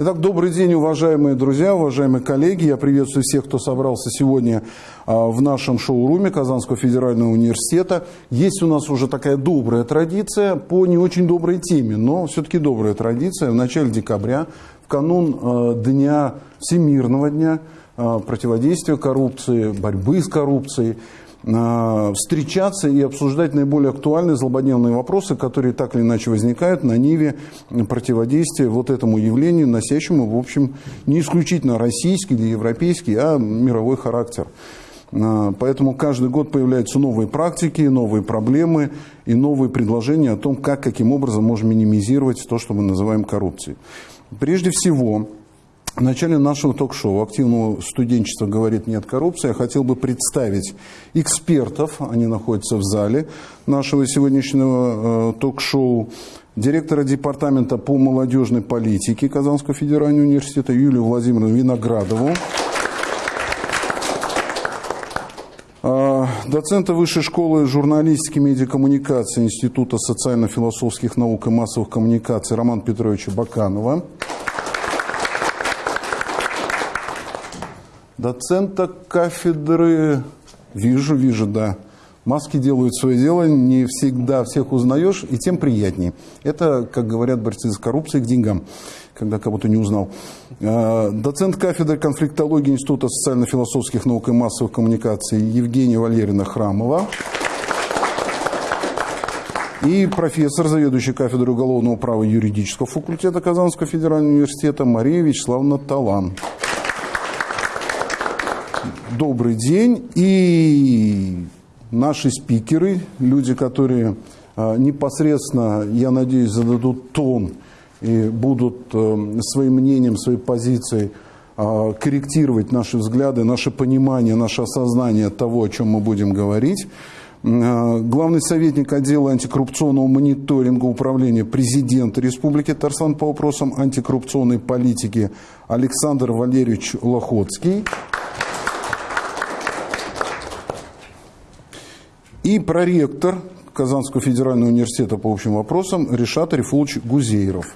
Итак, добрый день, уважаемые друзья, уважаемые коллеги. Я приветствую всех, кто собрался сегодня а, в нашем шоуруме Казанского федерального университета. Есть у нас уже такая добрая традиция по не очень доброй теме, но все-таки добрая традиция. В начале декабря, в канун а, Дня Всемирного дня а, противодействия коррупции, борьбы с коррупцией, встречаться и обсуждать наиболее актуальные злободневные вопросы, которые так или иначе возникают на ниве противодействия вот этому явлению, носящему, в общем, не исключительно российский или европейский, а мировой характер. А, поэтому каждый год появляются новые практики, новые проблемы и новые предложения о том, как, каким образом можем минимизировать то, что мы называем коррупцией. Прежде всего, в начале нашего ток-шоу «Активного студенчества говорит нет коррупции» я хотел бы представить экспертов, они находятся в зале нашего сегодняшнего э, ток-шоу, директора департамента по молодежной политике Казанского федерального университета Юлию Владимировну Виноградову, э, доцента Высшей школы журналистики и медиакоммуникации Института социально-философских наук и массовых коммуникаций Романа Петровича Баканова, доцента кафедры, вижу, вижу, да, маски делают свое дело, не всегда всех узнаешь, и тем приятнее. Это, как говорят борцы с коррупцией, к деньгам, когда кого-то не узнал. А, доцент кафедры конфликтологии Института социально-философских наук и массовых коммуникаций Евгения Валерьевна Храмова. И профессор, заведующий кафедрой уголовного права юридического факультета Казанского федерального университета Мария Вячеславовна Талан добрый день. И наши спикеры, люди, которые а, непосредственно, я надеюсь, зададут тон и будут э, своим мнением, своей позицией а, корректировать наши взгляды, наше понимание, наше осознание того, о чем мы будем говорить. А, главный советник отдела антикоррупционного мониторинга управления президента Республики Татарстан по вопросам антикоррупционной политики Александр Валерьевич Лохотский. И проректор Казанского федерального университета по общим вопросам Решат Рифулович Гузейров.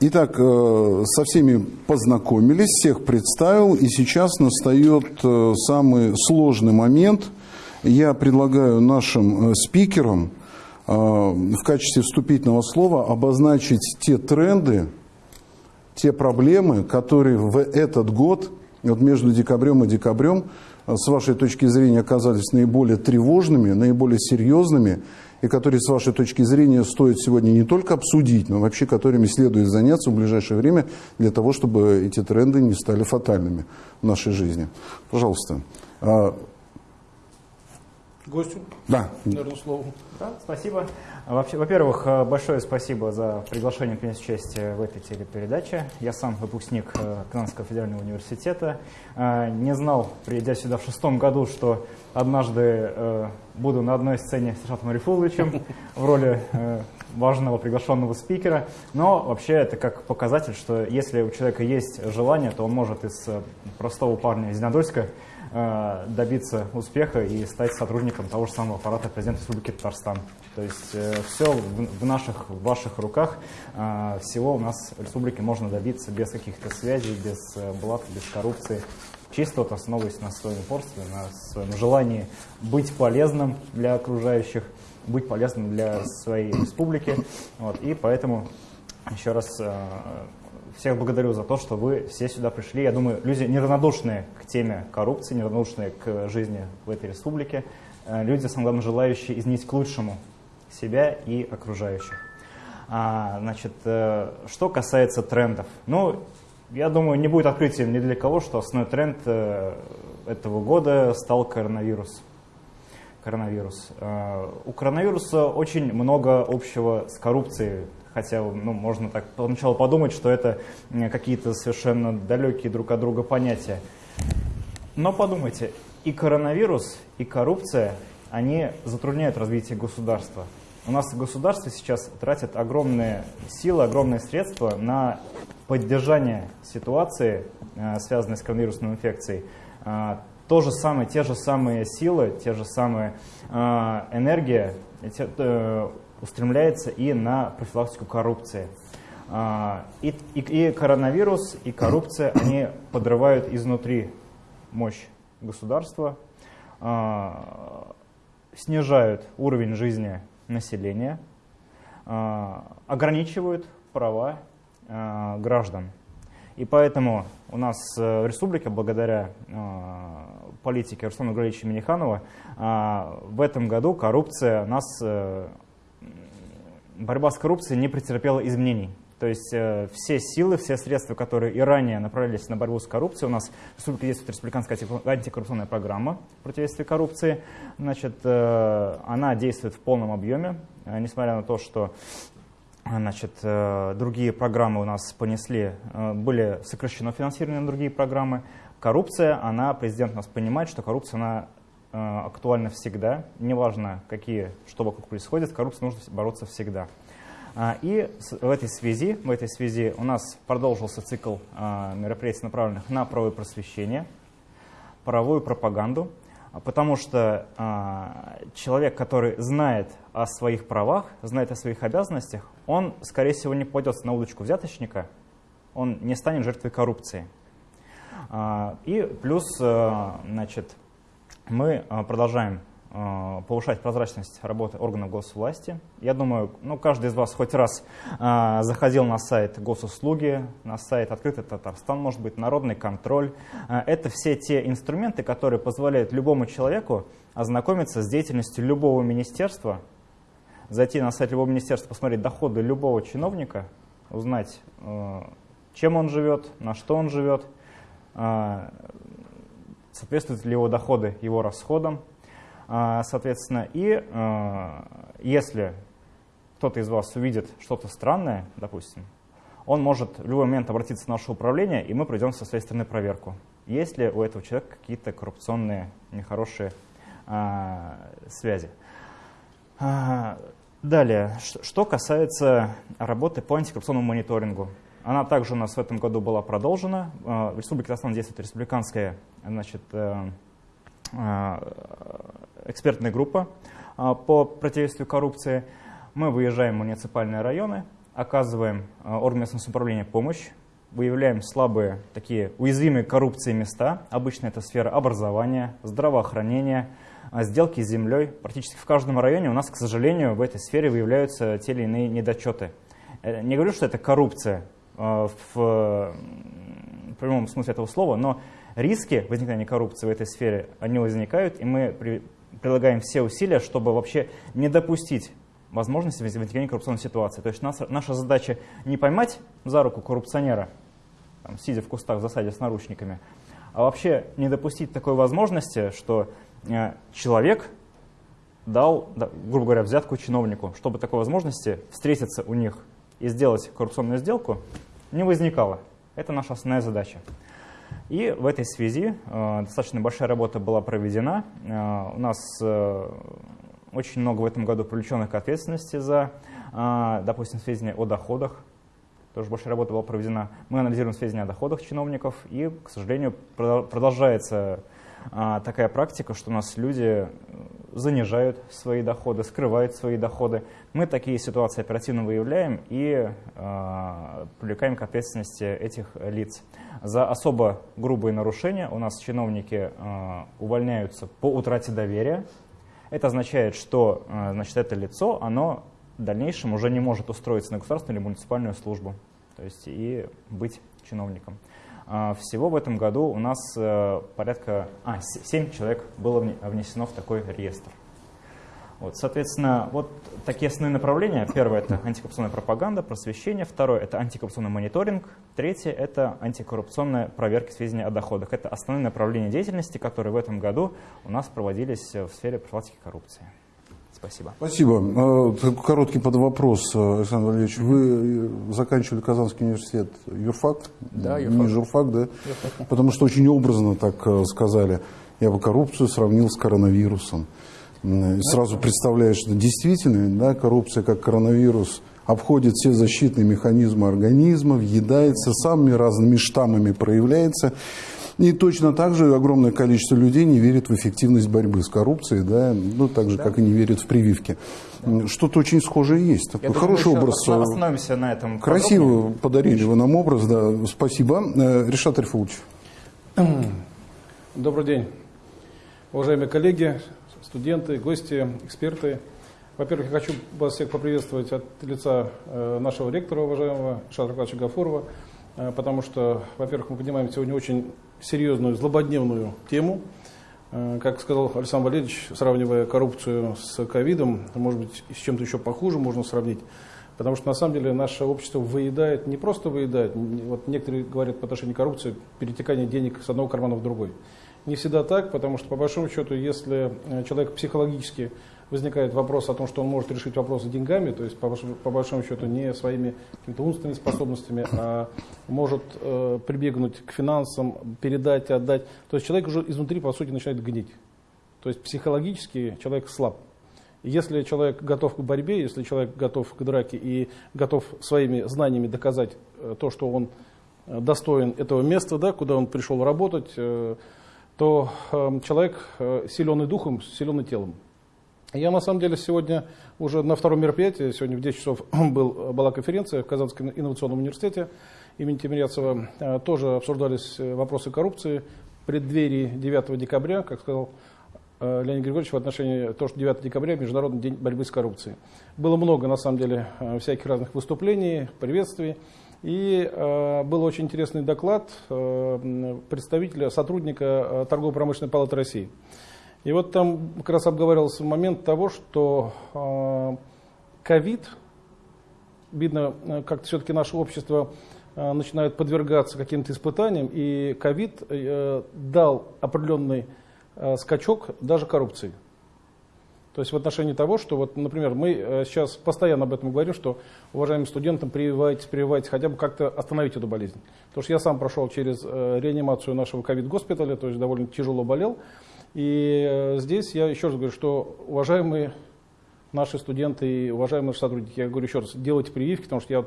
Итак, э, со всеми познакомились, всех представил, и сейчас настает э, самый сложный момент. Я предлагаю нашим э, спикерам в качестве вступительного слова обозначить те тренды, те проблемы, которые в этот год вот между декабрем и декабрем, э, с вашей точки зрения, оказались наиболее тревожными, наиболее серьезными, и которые, с вашей точки зрения, стоит сегодня не только обсудить, но вообще которыми следует заняться в ближайшее время для того, чтобы эти тренды не стали фатальными в нашей жизни. Пожалуйста. Гостю? Да. Наверное, слово. Да, спасибо. Во-первых, э, большое спасибо за приглашение принять участие в этой телепередаче. Я сам выпускник э, Казанского федерального университета. Э, не знал, придя сюда в шестом году, что однажды буду на одной сцене с Шатом Арифуловичем в роли важного приглашенного спикера. Но вообще это как показатель, что если у человека есть желание, то он может из простого парня из Зеленодольска Э, добиться успеха и стать сотрудником того же самого аппарата президента Республики Татарстан. То есть э, все в наших, в ваших руках, э, всего у нас в республике можно добиться без каких-то связей, без блат, без коррупции. Чисто вот основываясь на своем упорстве, на своем желании быть полезным для окружающих, быть полезным для своей республики. Вот, и поэтому еще раз всех благодарю за то, что вы все сюда пришли. Я думаю, люди неравнодушные к теме коррупции, неравнодушные к жизни в этой республике. Э, люди, самое главное, желающие изменить к лучшему себя и окружающих. А, значит, э, что касается трендов. Ну, я думаю, не будет открытием ни для кого, что основной тренд э, этого года стал коронавирус. Коронавирус. У коронавируса очень много общего с коррупцией хотя ну, можно так поначалу подумать, что это какие-то совершенно далекие друг от друга понятия. Но подумайте, и коронавирус, и коррупция, они затрудняют развитие государства. У нас государство сейчас тратит огромные силы, огромные средства на поддержание ситуации, э, связанной с коронавирусной инфекцией. Э, то же самое, те же самые силы, те же самые э, энергия устремляется и на профилактику коррупции. А, и, и, и коронавирус, и коррупция, они подрывают изнутри мощь государства, а, снижают уровень жизни населения, а, ограничивают права граждан. И поэтому у нас э, в республике, благодаря политике Руслана Григорьевича Миниханова, в этом году коррупция нас, э, борьба с коррупцией не претерпела изменений. То есть э, все силы, все средства, которые и ранее направлялись на борьбу с коррупцией, у нас в республике действует республиканская антикоррупционная программа противодействия коррупции. Значит, э, она действует в полном объеме, э, несмотря на то, что Значит, другие программы у нас понесли, были сокращено финансирование на другие программы. Коррупция, она, президент у нас понимает, что коррупция, она э, актуальна всегда. Неважно, какие, что вокруг происходит, коррупция нужно бороться всегда. А, и в этой связи, в этой связи у нас продолжился цикл а, мероприятий, направленных на правовое просвещение, правовую пропаганду, потому что а, человек, который знает о своих правах, знает о своих обязанностях, он, скорее всего, не пойдет на удочку взяточника, он не станет жертвой коррупции. И плюс, значит, мы продолжаем Э, повышать прозрачность работы органов госвласти. Я думаю, ну, каждый из вас хоть раз э, заходил на сайт госуслуги, на сайт Открытый Татарстан, может быть, народный контроль. Э, это все те инструменты, которые позволяют любому человеку ознакомиться с деятельностью любого министерства, зайти на сайт любого министерства, посмотреть доходы любого чиновника, узнать, э, чем он живет, на что он живет, соответствуют ли его доходы его расходам, а, соответственно, и а, если кто-то из вас увидит что-то странное, допустим, он может в любой момент обратиться в наше управление, и мы пройдем со своей стороны проверку. Есть ли у этого человека какие-то коррупционные, нехорошие а, связи. Далее, что касается работы по антикоррупционному мониторингу. Она также у нас в этом году была продолжена. В Республике Татарстан действует республиканская значит, э, экспертная группа а, по противодействию коррупции. Мы выезжаем в муниципальные районы, оказываем органам местного самоуправления помощь, выявляем слабые, такие уязвимые коррупции места. Обычно это сфера образования, здравоохранения, сделки с землей. Практически в каждом районе у нас, к сожалению, в этой сфере выявляются те или иные недочеты. Э, не говорю, что это коррупция в прямом смысле этого слова, но риски возникновения коррупции в этой сфере, они возникают, и мы прилагаем все усилия, чтобы вообще не допустить возможности возникновения коррупционной ситуации. То есть наша, наша задача не поймать за руку коррупционера, там, сидя в кустах в засаде с наручниками, а вообще не допустить такой возможности, что э, человек дал, да, грубо говоря, взятку чиновнику, чтобы такой возможности встретиться у них и сделать коррупционную сделку не возникало. Это наша основная задача. И в этой связи э, достаточно большая работа была проведена. Э, у нас э, очень много в этом году привлеченных к ответственности за, допустим, сведения о доходах. Тоже большая работа была проведена. Мы анализируем сведения о доходах чиновников, и, к сожалению, продолжается такая практика, что у нас люди занижают свои доходы, скрывают свои доходы. Мы такие ситуации оперативно выявляем и э, привлекаем к ответственности этих лиц. За особо грубые нарушения у нас чиновники э, увольняются по утрате доверия. Это означает, что э, значит, это лицо, оно в дальнейшем уже не может устроиться на государственную или муниципальную службу, то есть и быть чиновником. А, всего в этом году у нас э, порядка а, 7 человек было внесено в такой реестр. Вот, соответственно, вот такие основные направления. Первое – это антикоррупционная пропаганда, просвещение. Второе – это антикоррупционный мониторинг. Третье – это антикоррупционная проверка сведений о доходах. Это основные направления деятельности, которые в этом году у нас проводились в сфере профилактики коррупции. Спасибо. Спасибо. А, короткий подвопрос, Александр Валерьевич. Вы заканчивали Казанский университет юрфак? Да, юрфак. Не журфак, да? Юрфак. Потому что очень образно так э, сказали. Я бы коррупцию сравнил с коронавирусом. И сразу представляешь, что действительно да, коррупция как коронавирус обходит все защитные механизмы организма, въедается, самыми разными штаммами проявляется. И точно так же огромное количество людей не верит в эффективность борьбы с коррупцией, да, ну, так же, да. как и не верит в прививки. Что-то очень схожее есть. Такой Я хороший образ. осно- Остановимся на этом. подробнее. Красиво подарили вы нам образ, да. Спасибо. Э, Решат Рифулович. Добрый день, уважаемые коллеги, студенты, гости, эксперты. Во-первых, я хочу вас всех поприветствовать от лица э, нашего ректора, уважаемого Шатра Гафурова, э, потому что, во-первых, мы поднимаем сегодня очень серьезную, злободневную тему. Э, Как сказал Александр Валерьевич, сравнивая коррупцию с ковидом, может быть, с чем-то еще похуже можно сравнить. Потому что на самом деле наше общество выедает, не просто выедает, вот некоторые говорят по отношению к коррупции, перетекание денег с одного кармана в другой. Не всегда так, потому что по большому счету, если э, человек психологически возникает вопрос о том, что он может решить вопросы деньгами, то есть по, по большому счету не своими какими-то умственными способностями, а может э, прибегнуть к финансам, передать, отдать, то есть человек уже изнутри по сути начинает гнить. То есть психологически человек слаб. Если человек готов к борьбе, если человек готов к драке и готов своими знаниями доказать э, то, что он э, достоин этого места, да, куда он пришел работать, э, то э, человек силен и духом, силен и телом. Я на самом деле сегодня уже на втором мероприятии, сегодня в 10 часов был, была конференция в Казанском инновационном университете имени Тимиряцева. Э, Тоже обсуждались э, вопросы коррупции в преддверии 9 декабря, как сказал э, Леонид Григорьевич, в отношении того, что 9 декабря Международный день борьбы с коррупцией. Было много, на самом деле, э, всяких разных выступлений, приветствий. И э, был очень интересный доклад э, представителя, сотрудника Торгово-промышленной палаты России. И вот там как раз обговаривался момент того, что э, ковид, видно, э, как все-таки наше общество э, начинает подвергаться каким-то испытаниям, и ковид э, дал определенный э, скачок даже коррупции. То есть в отношении того, что, вот, например, мы сейчас постоянно об этом говорим, что уважаемым студентам прививайтесь, прививайтесь, хотя бы как-то остановить эту болезнь. Потому что я сам прошел через реанимацию нашего ковид-госпиталя, то есть довольно тяжело болел. И э, здесь я еще раз говорю, что уважаемые наши студенты и уважаемые сотрудники, я говорю еще раз, делайте прививки, потому что я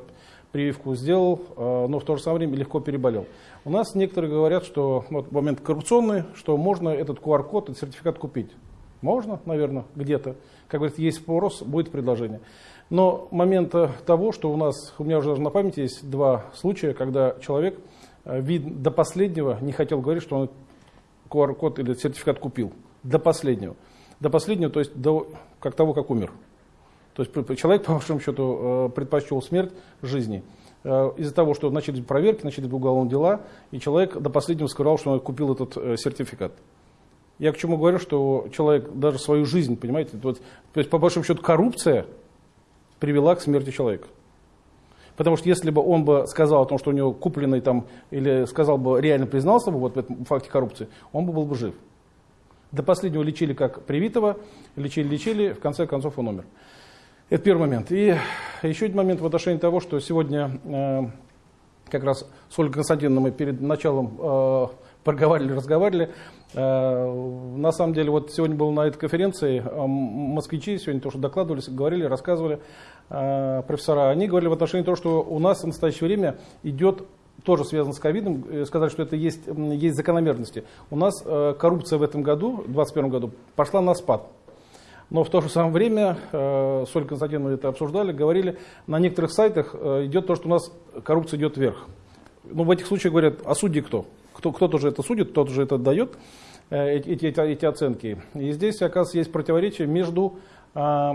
прививку сделал, э, но в то же самое время легко переболел. У нас некоторые говорят, что вот момент коррупционный, что можно этот QR-код, этот сертификат купить. Можно, наверное, где-то. Как говорится, есть спрос, будет предложение. Но момента того, что у нас, у меня уже даже на памяти есть два случая, когда человек э, вид, до последнего не хотел говорить, что он QR-код или сертификат купил. До последнего. До последнего, то есть до как того, как умер. То есть человек, по большому счету, э, предпочел смерть жизни. Э, Из-за того, что начались проверки, начались уголовные дела, и человек до последнего сказал, что он купил этот э, сертификат. Я к чему говорю, что человек даже свою жизнь, понимаете, вот, то есть по большому счету коррупция привела к смерти человека. Потому что если бы он бы сказал о том, что у него купленный там, или сказал бы, реально признался бы вот в этом факте коррупции, он бы был бы жив. До последнего лечили как привитого, лечили-лечили, в конце концов он умер. Это первый момент. И еще один момент в отношении того, что сегодня э, как раз с Ольгой Константиновной мы перед началом э, проговаривали, разговаривали. Э, на самом деле, вот сегодня был на этой конференции э, москвичи, сегодня то, что докладывали, говорили, рассказывали профессора, они говорили в отношении того, что у нас в настоящее время идет тоже связано с ковидом, э, сказали, что это есть, есть закономерности. У нас э, коррупция в этом году, в 2021 году, пошла на спад. Но в то же самое время, э, с Ольгой Константиновной это обсуждали, говорили, на некоторых сайтах э, идет то, что у нас коррупция идет вверх. Ну, в этих случаях говорят, а судьи кто? кто кто-то же это судит, кто-то же это дает, э, эти, эти, эти оценки. И здесь, оказывается, есть противоречие между э,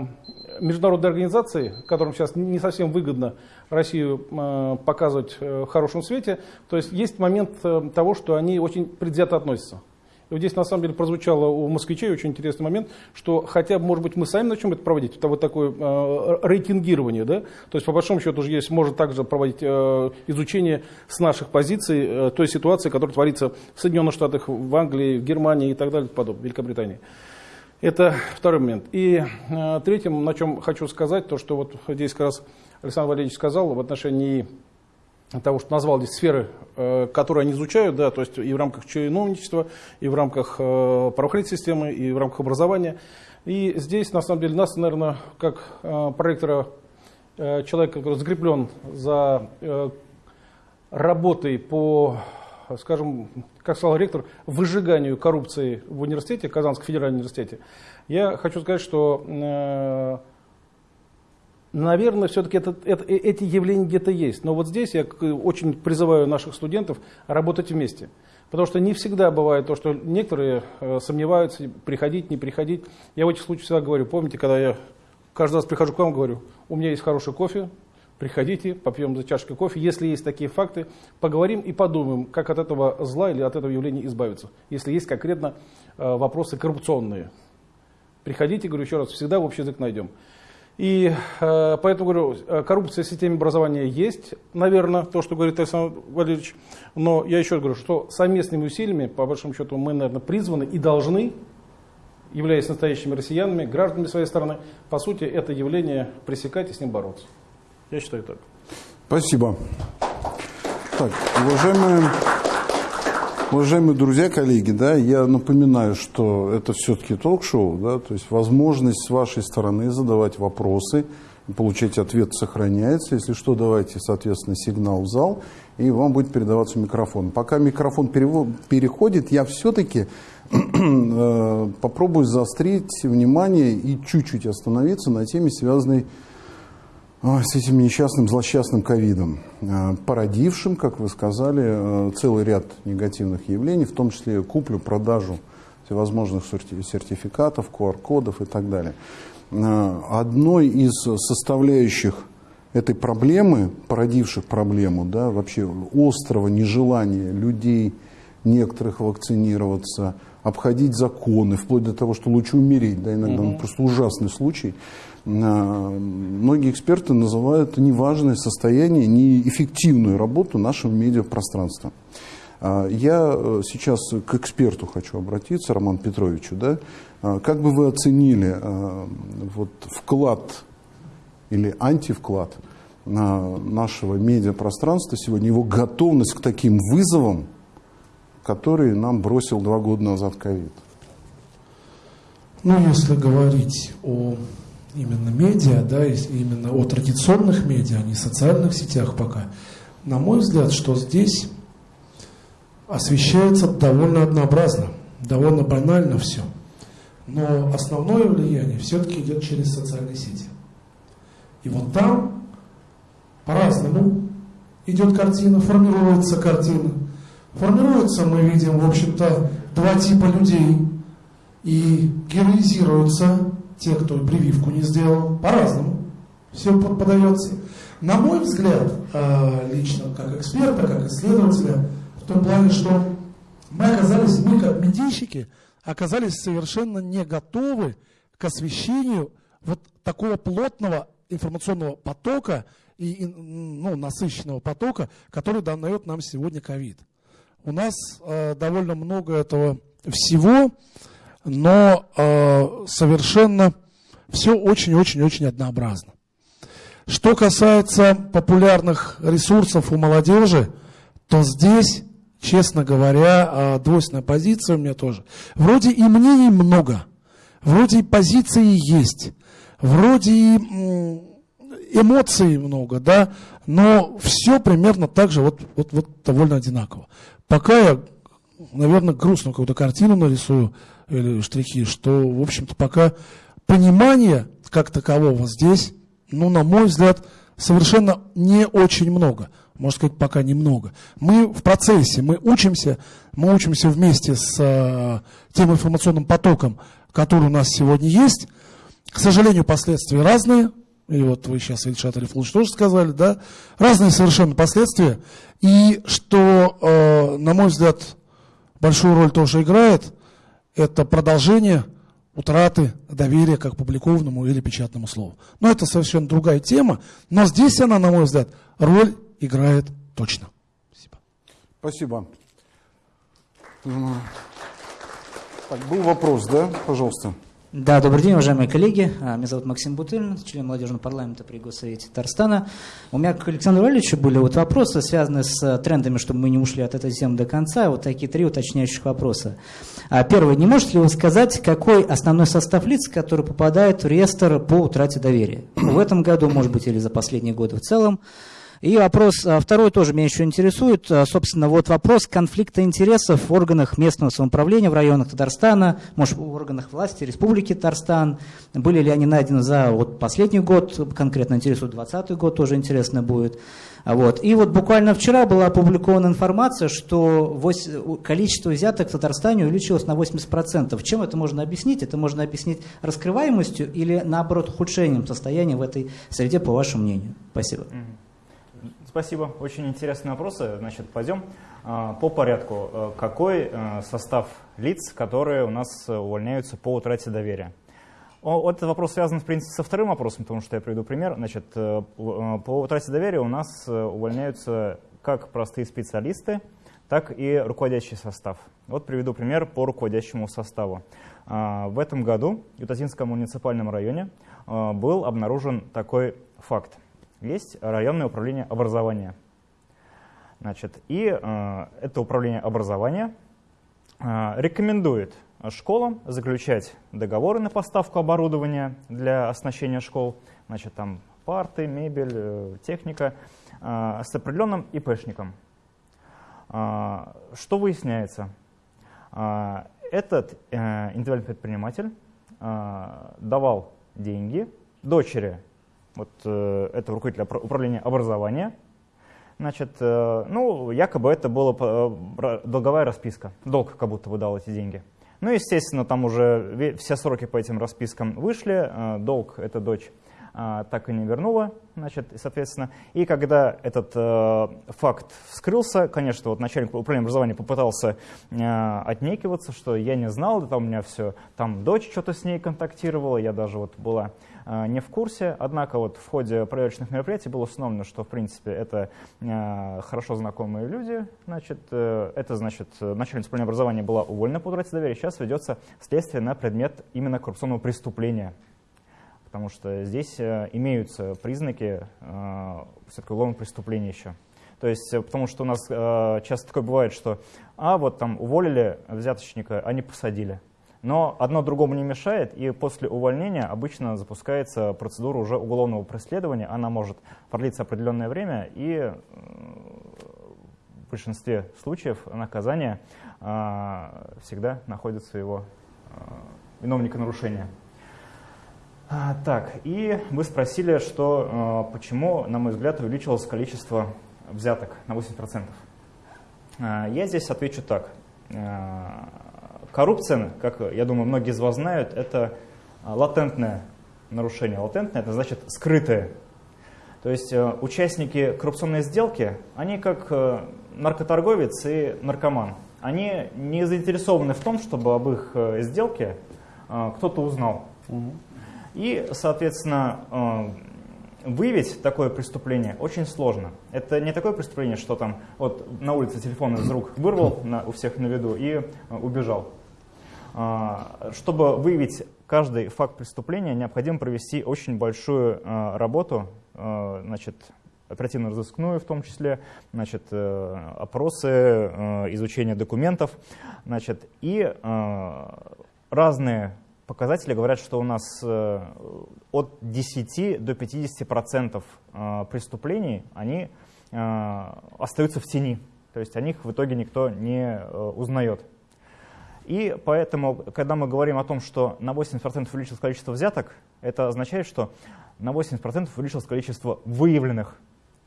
международной организацией, которым сейчас не совсем выгодно Россию э, показывать э, в хорошем свете. То есть есть момент э, того, что они очень предвзято относятся. И вот здесь на самом деле прозвучало у москвичей очень интересный момент, что хотя может быть, мы сами начнем это проводить, это вот такое э, рейтингирование, да, то есть по большому счету уже есть, может также проводить изучение с наших позиций той ситуации, которая творится в Соединенных Штатах, в Англии, в Германии и так далее, подобное, в Великобритании. Это второй момент. И э, третьим, на чем хочу сказать, то, что вот здесь как раз Александр Валерьевич сказал в отношении того, что назвал здесь сферы, э, которые они изучают, да, то есть и в рамках чиновничества, и в рамках э, правоохранительной системы, и в рамках образования. И здесь, на самом деле, нас, наверное, как э, проректора, э, человек, который закреплен за э, работой по, скажем, как сказал ректор, выжиганию коррупции в университете, Казанском федеральном университете, я хочу сказать, что э, Наверное, все-таки это, это, э, эти явления где-то есть. Но вот здесь я очень призываю наших студентов работать вместе. Потому что не всегда бывает то, что некоторые э, сомневаются, приходить, не приходить. Я в этих случаях всегда говорю, помните, когда я каждый раз прихожу к вам, говорю, у меня есть хороший кофе, приходите, попьем за чашкой кофе. Если есть такие факты, поговорим и подумаем, как от этого зла или от этого явления избавиться. Если есть конкретно э, вопросы коррупционные. Приходите, говорю еще раз, всегда общий язык найдем. И э, поэтому говорю, э, коррупция в системе образования есть, наверное, то, что говорит Александр Валерьевич. Но я еще раз говорю, что совместными усилиями, по большому счету, мы, наверное, призваны и должны, являясь настоящими россиянами, гражданами своей страны, по сути, это явление пресекать и с ним бороться. Я считаю так. Спасибо. Так, уважаемые Уважаемые друзья, коллеги, да, я напоминаю, что это все-таки ток-шоу, да, то есть возможность с вашей стороны задавать вопросы, получать ответ сохраняется. Если что, давайте, соответственно, сигнал в зал, и вам будет передаваться микрофон. Пока микрофон переходит, я все-таки э, попробую заострить внимание и чуть-чуть остановиться на теме, связанной с этим несчастным, злосчастным ковидом, э, породившим, как вы сказали, э, целый ряд негативных явлений, в том числе куплю, продажу всевозможных сертификатов, QR-кодов и так далее. Э, одной из составляющих этой проблемы, породивших проблему, да, вообще острого нежелания людей некоторых вакцинироваться, обходить законы, вплоть до того, что лучше умереть, да, иногда угу. ну, просто ужасный случай – многие эксперты называют неважное состояние, неэффективную работу нашего медиапространства. А, я э, сейчас к эксперту хочу обратиться, Роман Петровичу. Да? Как бы вы оценили вот, вклад или антивклад нашего медиапространства сегодня, его готовность к таким вызовам, которые нам бросил два года назад ковид? Ну, если говорить о именно медиа, да, именно о традиционных медиа, а не социальных сетях пока, на мой взгляд, что здесь освещается довольно однообразно, довольно банально все. Но основное влияние все-таки идет через социальные сети. И вот там по-разному идет картина, формируется картина. Формируется, мы видим, в общем-то, два типа людей. И героизируются те, кто прививку не сделал, по-разному все подается. На мой взгляд, э, лично как эксперта, как исследователя, в том плане, что мы оказались, мы как медийщики, оказались совершенно не готовы к освещению вот такого плотного информационного потока и ну, насыщенного потока, который дает нам сегодня ковид. У нас э, довольно много этого всего, но э, совершенно все очень-очень-очень однообразно. Что касается популярных ресурсов у молодежи, то здесь, честно говоря, э, двойственная позиция у меня тоже. Вроде и мнений много, вроде и позиции есть, вроде и эмоций много, да, но все примерно так же, вот, вот, вот довольно одинаково. Пока я, наверное, грустную какую-то картину нарисую, или штрихи, что, в общем-то, пока понимания как такового здесь, ну, на мой взгляд, совершенно не очень много. Можно сказать, пока немного. Мы в процессе, мы учимся, мы учимся вместе с э, тем информационным потоком, который у нас сегодня есть. К сожалению, последствия разные. И вот вы сейчас, Ильшат Арифулович, тоже сказали, да? Разные совершенно последствия. И что, э, на мой взгляд, большую роль тоже играет – это продолжение утраты доверия как публикованному или печатному слову. Но это совершенно другая тема, но здесь она, на мой взгляд, роль играет точно. Спасибо. Спасибо. Так, был вопрос, да? Пожалуйста. Да, добрый день, уважаемые коллеги. А, меня зовут Максим Бутылин, член молодежного парламента при Госсовете Татарстана. У меня к Александру Валерьевичу были вот вопросы, связанные с э, трендами, чтобы мы не ушли от этой темы до конца. Вот такие три уточняющих вопроса. А, первый. Не можете ли вы сказать, какой основной состав лиц, который попадает в реестр по утрате доверия? В этом году, может быть, или за последние годы в целом. И вопрос а, второй тоже меня еще интересует. А, Собственно, вот вопрос конфликта интересов в органах местного самоуправления в районах Татарстана, может, в органах власти Республики Татарстан. Были ли они найдены за вот последний год, конкретно интересует 2020 год, тоже интересно будет. А Вот. И вот буквально вчера была опубликована информация, что количество взяток в Татарстане увеличилось на 80%. Чем это можно объяснить? Это можно объяснить раскрываемостью или, наоборот, ухудшением состояния в этой среде, по вашему мнению? Спасибо. Спасибо, очень интересные вопросы. Значит, пойдем а, по порядку. Э, Какой э, состав лиц, которые у нас э, увольняются по утрате доверия? Этот вопрос связан, в принципе, со вторым вопросом, потому что я приведу пример. Значит, по утрате доверия у нас увольняются как простые специалисты, так и руководящий состав. Вот приведу пример по руководящему составу. А, В этом году в Ютазинском муниципальном районе был обнаружен такой факт. Есть районное управление образования. Значит, и э, это управление образования э, рекомендует школам заключать договоры на поставку оборудования для оснащения школ, значит, там парты, мебель, э, техника, э, с определенным ИПшником. А, Что выясняется? А, Этот э, индивидуальный предприниматель а, давал деньги дочери вот э, этого руководителя опра- управления образования, Значит, э, ну, якобы это была э, долговая расписка. Долг как будто выдал эти деньги. Ну, естественно, там уже все сроки по этим распискам вышли, долг эта дочь а, так и не вернула, значит, соответственно. И когда этот факт вскрылся, конечно, вот начальник управления образования попытался э, отнекиваться, что я не знал, там у меня все, там дочь что-то с ней контактировала, я даже вот была не в курсе. Однако вот в ходе проверочных мероприятий было установлено, что, в принципе, это э, хорошо знакомые люди. Значит, э, это, значит, э, начальница управления образования была уволена по утрате доверия. Сейчас ведется следствие на предмет именно коррупционного преступления. Потому что здесь э, имеются признаки э, все-таки уголовного преступления еще. То есть, э, потому что у нас э, часто такое бывает, что, а вот там уволили взяточника, а не посадили. Но одно другому не мешает, и после увольнения обычно запускается процедура уже уголовного преследования. Она может продлиться определенное время, и в большинстве случаев наказание э, всегда находится его э, виновника нарушения. А, так, и вы спросили, что, почему, на мой взгляд, увеличилось количество взяток на 80%. А, я здесь отвечу так. Коррупция, как, я думаю, многие из вас знают, это а, латентное нарушение. Латентное – это значит скрытое. То есть э, участники коррупционной сделки, они как э, наркоторговец и наркоман. Они не заинтересованы в том, чтобы об их э, сделке кто-то узнал. И, соответственно, выявить такое преступление очень сложно. Это не такое преступление, что там вот на улице телефон из рук вырвал на- у всех на виду и убежал. А, Чтобы выявить каждый факт преступления, необходимо провести очень большую э, работу, э, значит, оперативно-розыскную в том числе, значит, э, опросы, э, изучение документов, значит, и разные показатели говорят, что у нас э, от 10 до 50 процентов э, преступлений они остаются в тени, то есть о них в итоге никто не узнает. И поэтому, когда мы говорим о том, что на 80% увеличилось количество взяток, это означает, что на 80% увеличилось количество выявленных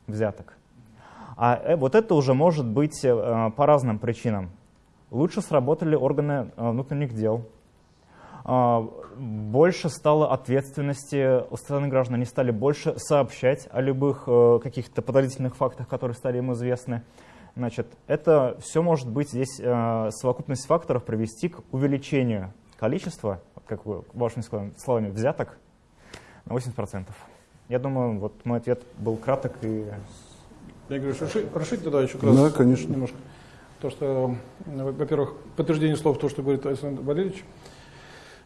взяток. А э, вот это уже может быть э, по разным причинам. Лучше сработали органы э, внутренних дел, а, больше стало ответственности у стороны граждан, они стали больше сообщать о любых каких-то подозрительных фактах, которые стали им известны. Значит, это все может быть здесь э, совокупность факторов привести к увеличению количества, вот как вы вашими словами, взяток на 80%. Я думаю, вот мой ответ был краток и Я говорю, расши- расширить тогда еще раз Да, конечно. немножко. То, что, э, во-первых, подтверждение слов, то, что говорит Александр Валерьевич.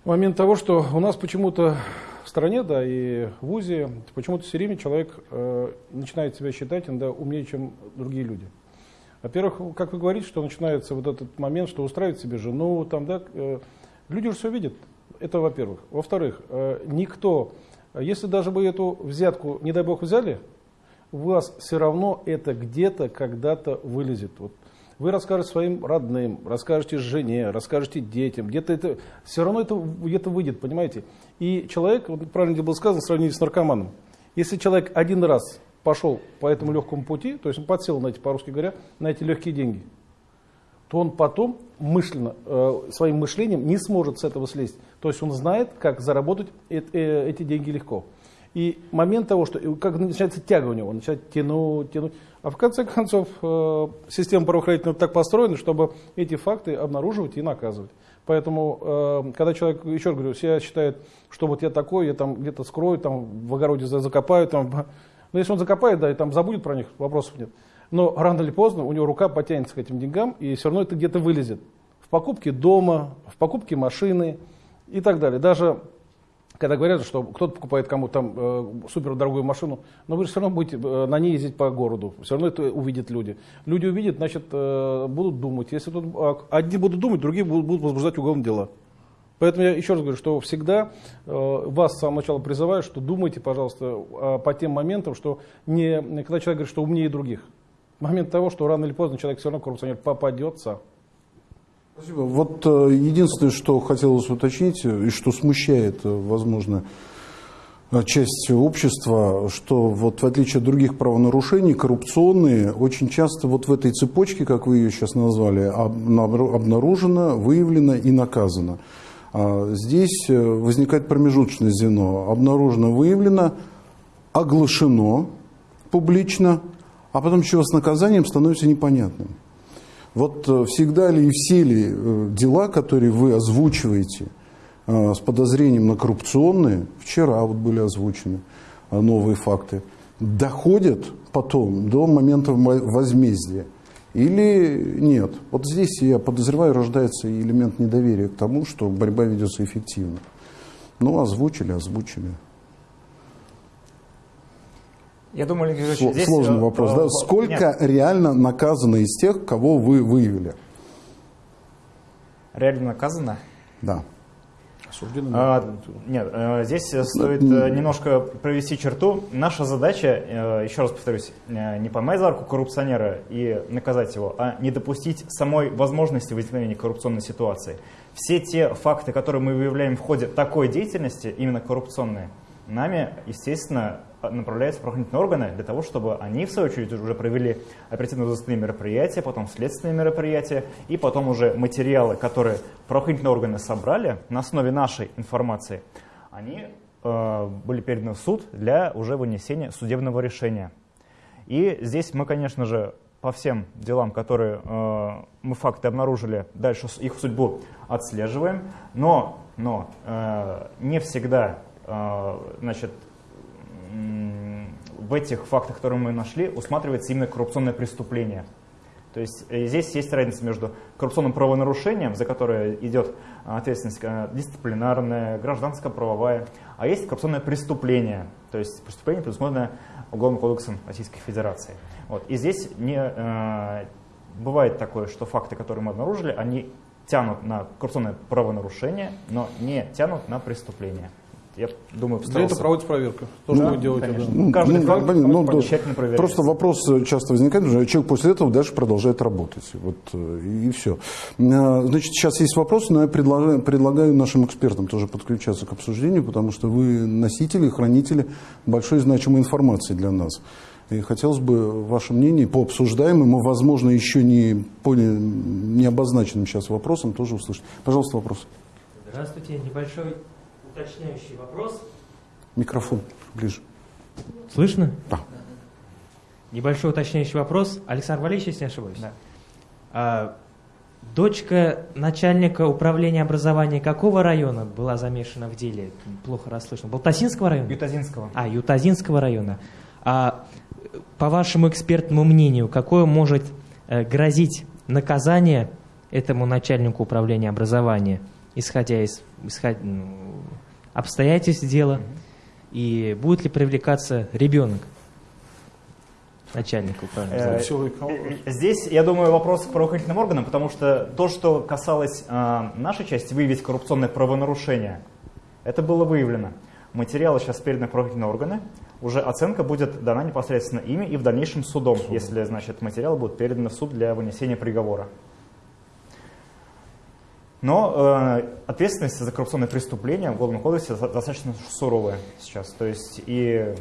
Момент того, что у нас почему-то в стране, да, и в ВУЗе, почему-то все время человек э, начинает себя считать иногда умнее, чем другие люди. Во-первых, как вы говорите, что начинается вот этот момент, что устраивать себе жену, там, да, э, люди уже все видят. Это во-первых. Во-вторых, э, никто, если даже бы эту взятку, не дай бог, взяли, у вас все равно это где-то когда-то вылезет. Вот вы расскажете своим родным, расскажете жене, расскажете детям, где-то это, все равно это где-то выйдет, понимаете? И человек, вот правильно было сказано, сравнили с наркоманом. Если человек один раз пошел по этому легкому пути, то есть он подсел на эти, по-русски говоря, на эти легкие деньги, то он потом мысленно, э, своим мышлением не сможет с этого слезть. То есть он знает, как заработать э, э, эти деньги легко. И момент того, что как начинается тяга у него, он начинает тянуть, тянуть. А в конце концов, э, система правоохранительная так построена, чтобы эти факты обнаруживать и наказывать. Поэтому, э, когда человек, еще раз говорю, себя считает, что вот я такой, я там где-то скрою, там в огороде закопаю, там, но если он закопает, да, и там забудет про них, вопросов нет. Но рано или поздно у него рука потянется к этим деньгам, и все равно это где-то вылезет. В покупке дома, в покупке машины и так далее. Даже когда говорят, что кто-то покупает кому-то там э, супердорогую машину, но вы же все равно будете э, на ней ездить по городу, все равно это увидят люди. Люди увидят, значит, э, будут думать. Если тут э, одни будут думать, другие будут, будут возбуждать уголовные дела. Поэтому я еще раз говорю, что всегда э, вас с самого начала призываю, что думайте, пожалуйста, э, по тем моментам, что не, когда человек говорит, что умнее других. Момент того, что рано или поздно человек все равно коррупционер попадется. Спасибо. Вот э, единственное, что хотелось уточнить, э, и что смущает, э, возможно, часть общества, что вот в отличие от других правонарушений, коррупционные очень часто вот в этой цепочке, как вы ее сейчас назвали, обнаружено, выявлено и наказано. А здесь возникает промежуточное звено. Обнаружено, выявлено, оглашено публично, а потом чего с наказанием становится непонятным. Вот э, всегда ли и все ли э, дела, которые вы озвучиваете э, с подозрением на коррупционные, вчера вот были озвучены новые факты, доходят потом до момента возмездия? Или нет? Вот здесь, я подозреваю, рождается элемент недоверия к тому, что борьба ведется эффективно. Ну, озвучили, озвучили. Я думаю, Алексей Сло, здесь... Сложный э, вопрос. Э, да? Сколько нет. реально наказано из тех, кого вы выявили? Реально наказано? Да. Осуждены? А, нет, э, здесь стоит немножко провести черту. Наша задача, еще раз повторюсь, не поймать за руку коррупционера и наказать его, а не допустить самой возможности возникновения коррупционной ситуации. Все те факты, которые мы выявляем в ходе такой деятельности, именно коррупционные, нами, естественно, направляются в правоохранительные органы для того, чтобы они, в свою очередь, уже провели оперативно-розыскные мероприятия, потом следственные мероприятия, и потом уже материалы, которые правоохранительные органы собрали на основе нашей информации, они э, были переданы в суд для уже вынесения судебного решения. И здесь мы, конечно же, по всем делам, которые э, мы факты обнаружили, дальше их судьбу отслеживаем, но, но э, не всегда э, значит, в этих фактах, которые мы нашли, усматривается именно коррупционное преступление. То есть э, здесь есть разница между коррупционным правонарушением, за которое идет ответственность э, дисциплинарная, гражданская, правовая, а есть коррупционное преступление, то есть преступление, предусмотренное Уголовным кодексом Российской Федерации. Вот. И здесь не, э, бывает такое, что факты, которые мы обнаружили, они тянут на коррупционное правонарушение, но не тянут на преступление я думаю, Для этого проводится проверка. То, что вы делаете. Да. Ну, Каждый ну, факт ну, ну, тщательно проверяется. Просто вопрос часто возникает, что человек после этого дальше продолжает работать. Вот, э, и, и все. А, значит, сейчас есть вопросы, но я предлагаю, предлагаю нашим экспертам тоже подключаться к обсуждению, потому что вы носители, хранители большой значимой информации для нас. И хотелось бы ваше мнение по обсуждаемым и, возможно, еще не, по не обозначенным сейчас вопросам тоже услышать. Пожалуйста, вопрос. Здравствуйте. Небольшой уточняющий вопрос. Микрофон ближе. Слышно? Да. Небольшой уточняющий вопрос. Александр Валерьевич, если не ошибаюсь. Да. А, дочка начальника управления образования какого района была замешана в деле? Плохо расслышно. Балтасинского района? Ютазинского. А, Ютазинского района. А по вашему экспертному мнению, какое может э, грозить наказание этому начальнику управления образования, исходя из исходя, ну, обстоятельств дела и будет ли привлекаться ребенок начальника управления. Э, здесь, я думаю, вопрос к правоохранительным органам, потому что то, что касалось э, нашей части, выявить коррупционное правонарушение, это было выявлено. Материалы сейчас переданы в правоохранительные органы, уже оценка будет дана непосредственно ими и в дальнейшем судом, если значит, материалы будут переданы в суд для вынесения приговора. Но э, ответственность за коррупционные преступления в Уголовном кодексе достаточно суровая сейчас. То есть и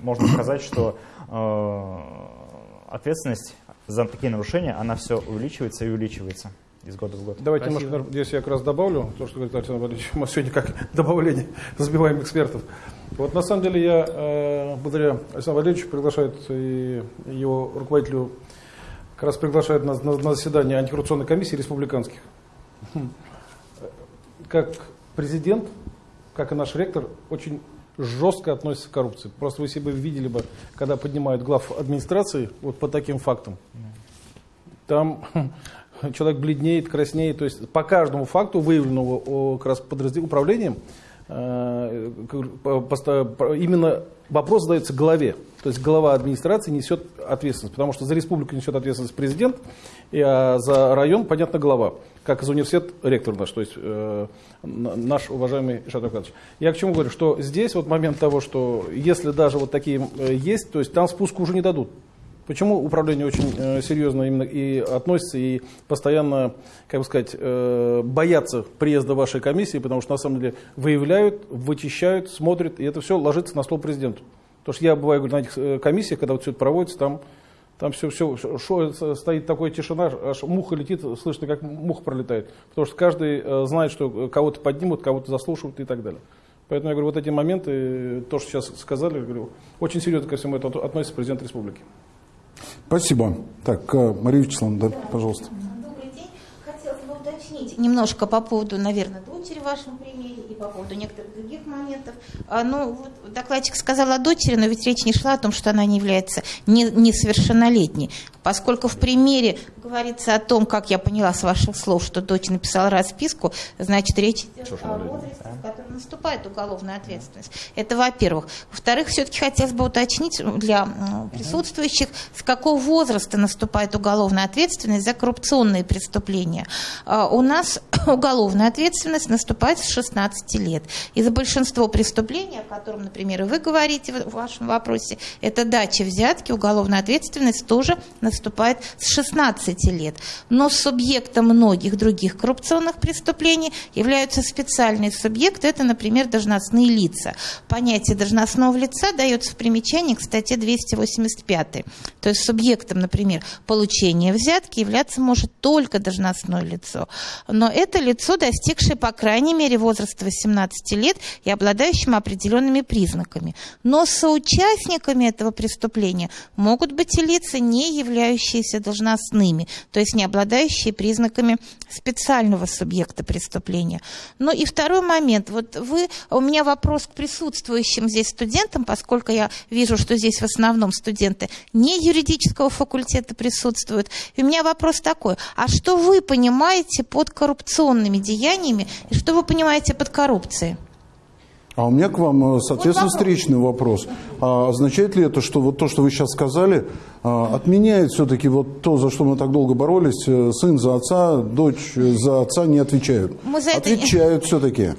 можно сказать, что э, ответственность за такие нарушения, она все увеличивается и увеличивается из года в год. Давайте Спасибо. немножко, здесь я как раз добавлю, то, что говорит Александр Валерьевич, мы сегодня как добавление забиваем экспертов. Вот на самом деле я, э, благодаря Александру Валерьевичу, приглашает и его руководителю, как раз приглашает на, на, на заседание антикоррупционной комиссии республиканских. Как президент, как и наш ректор, очень жестко относится к коррупции. Просто вы себе видели бы, когда поднимают глав администрации вот по таким фактам. Там человек бледнеет, краснеет. То есть по каждому факту, выявленного как раз подразделением, управлением, э, именно вопрос задается главе. То есть глава администрации несет ответственность, потому что за республику несет ответственность президент, а за район, понятно, глава, как из университет ректор наш, то есть э, наш уважаемый Шатов Я к чему говорю, что здесь вот момент того, что если даже вот такие э, есть, то есть там спуск уже не дадут. Почему управление очень э, серьезно именно и относится, и постоянно, как бы сказать, э, боятся приезда вашей комиссии, потому что на самом деле выявляют, вычищают, смотрят, и это все ложится на стол президенту. Потому что я бываю говорю, на этих э, комиссиях, когда вот все это проводится, там, там все, все шо, стоит такая тишина, аж муха летит, слышно, как муха пролетает. Потому что каждый э, знает, что кого-то поднимут, кого-то заслушивают и так далее. Поэтому я говорю, вот эти моменты, то, что сейчас сказали, говорю, очень серьезно ко всему этому относится президент республики. Спасибо. Так, э, Мария Вячеславовна, да, пожалуйста. Уточнить немножко по поводу, наверное, дочери в вашем примере и по поводу некоторых других моментов. А, ну, вот докладчик сказал о дочери, но ведь речь не шла о том, что она не является несовершеннолетней. Поскольку в примере говорится о том, как я поняла с ваших слов, что дочь написала расписку, значит, речь идет о возрасте, в котором наступает уголовная ответственность. Это во-первых. Во-вторых, все-таки хотелось бы уточнить для присутствующих, с какого возраста наступает уголовная ответственность за коррупционные преступления. А, у нас уголовная ответственность наступает с 16 лет. И за большинство преступлений, о котором, например, и вы говорите в вашем вопросе, это дача взятки, уголовная ответственность тоже наступает с 16 лет. Но субъектом многих других коррупционных преступлений являются специальные субъекты, это, например, должностные лица. Понятие должностного лица дается в примечании к статье 285. То есть субъектом, например, получения взятки являться может только должностное лицо. Но это лицо, достигшее, по крайней мере, возраста 18 лет и обладающим определенными признаками. Но соучастниками этого преступления могут быть и лица, не являющиеся должностными, то есть не обладающие признаками специального субъекта преступления. Ну и второй момент. Вот вы, у меня вопрос к присутствующим здесь студентам, поскольку я вижу, что здесь в основном студенты не юридического факультета присутствуют. И у меня вопрос такой. А что вы понимаете под коррупционными деяниями и что вы понимаете под коррупцией? А у меня к вам, э, соответственно, встречный вопрос. А означает ли это, что вот то, что вы сейчас сказали, а, отменяет все-таки вот то, за что мы так долго боролись, э, сын за отца, дочь за отца не отвечают? Мы за Отвечают это... все-таки.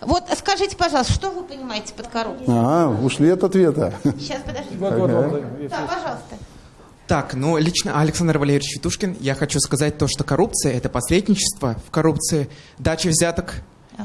Вот скажите, пожалуйста, что вы понимаете под коррупцией? А, ушли от ответа. Сейчас, подождите. Вот, вот, вот, да, пожалуйста. Так, ну лично Александр Валерьевич Витушкин, я хочу сказать то, что коррупция – это посредничество в коррупции, дача взяток,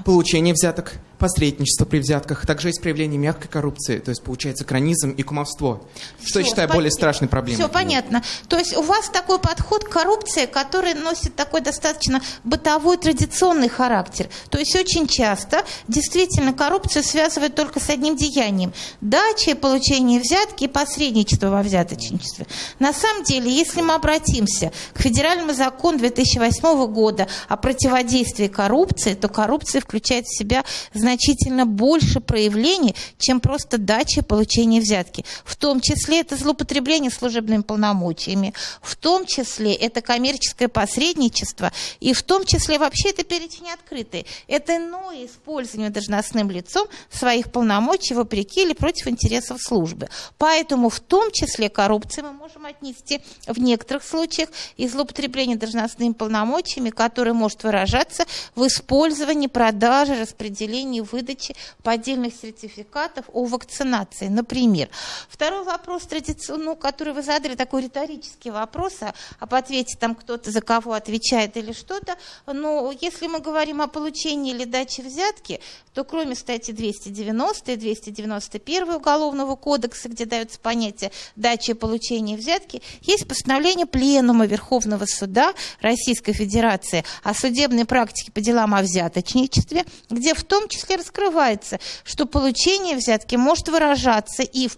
получение взяток, посредничество при взятках, также есть проявление мягкой коррупции, то есть получается кранизм и кумовство, что Все, я считаю более страшной проблемой. Все понятно. То есть у вас такой подход к коррупции, который носит такой достаточно бытовой традиционный характер. То есть очень часто действительно коррупцию связывают только с одним деянием. Дача, получение взятки и посредничество во взяточничестве. На самом деле, если мы обратимся к федеральному закону 2008 года о противодействии коррупции, то коррупция включает в себя значительно больше проявлений, чем просто дача получения взятки. В том числе это злоупотребление служебными полномочиями, в том числе это коммерческое посредничество, и в том числе вообще это перечень открытый. Это иное использование должностным лицом своих полномочий вопреки или против интересов службы. Поэтому в том числе коррупцию мы можем отнести в некоторых случаях и злоупотребление должностными полномочиями, которое может выражаться в использовании, продаже, распределении получении, выдаче поддельных сертификатов о вакцинации, например. Второй вопрос, традиционный, ну, который вы задали, такой риторический вопрос, а об ответе там кто-то за кого отвечает или что-то. Но если мы говорим о получении или даче взятки, то кроме статьи 290 и 291 Уголовного кодекса, где дается понятие дачи и получения взятки, есть постановление Пленума Верховного Суда Российской Федерации о судебной практике по делам о взяточничестве, где в том числе раскрывается, что получение взятки может выражаться и в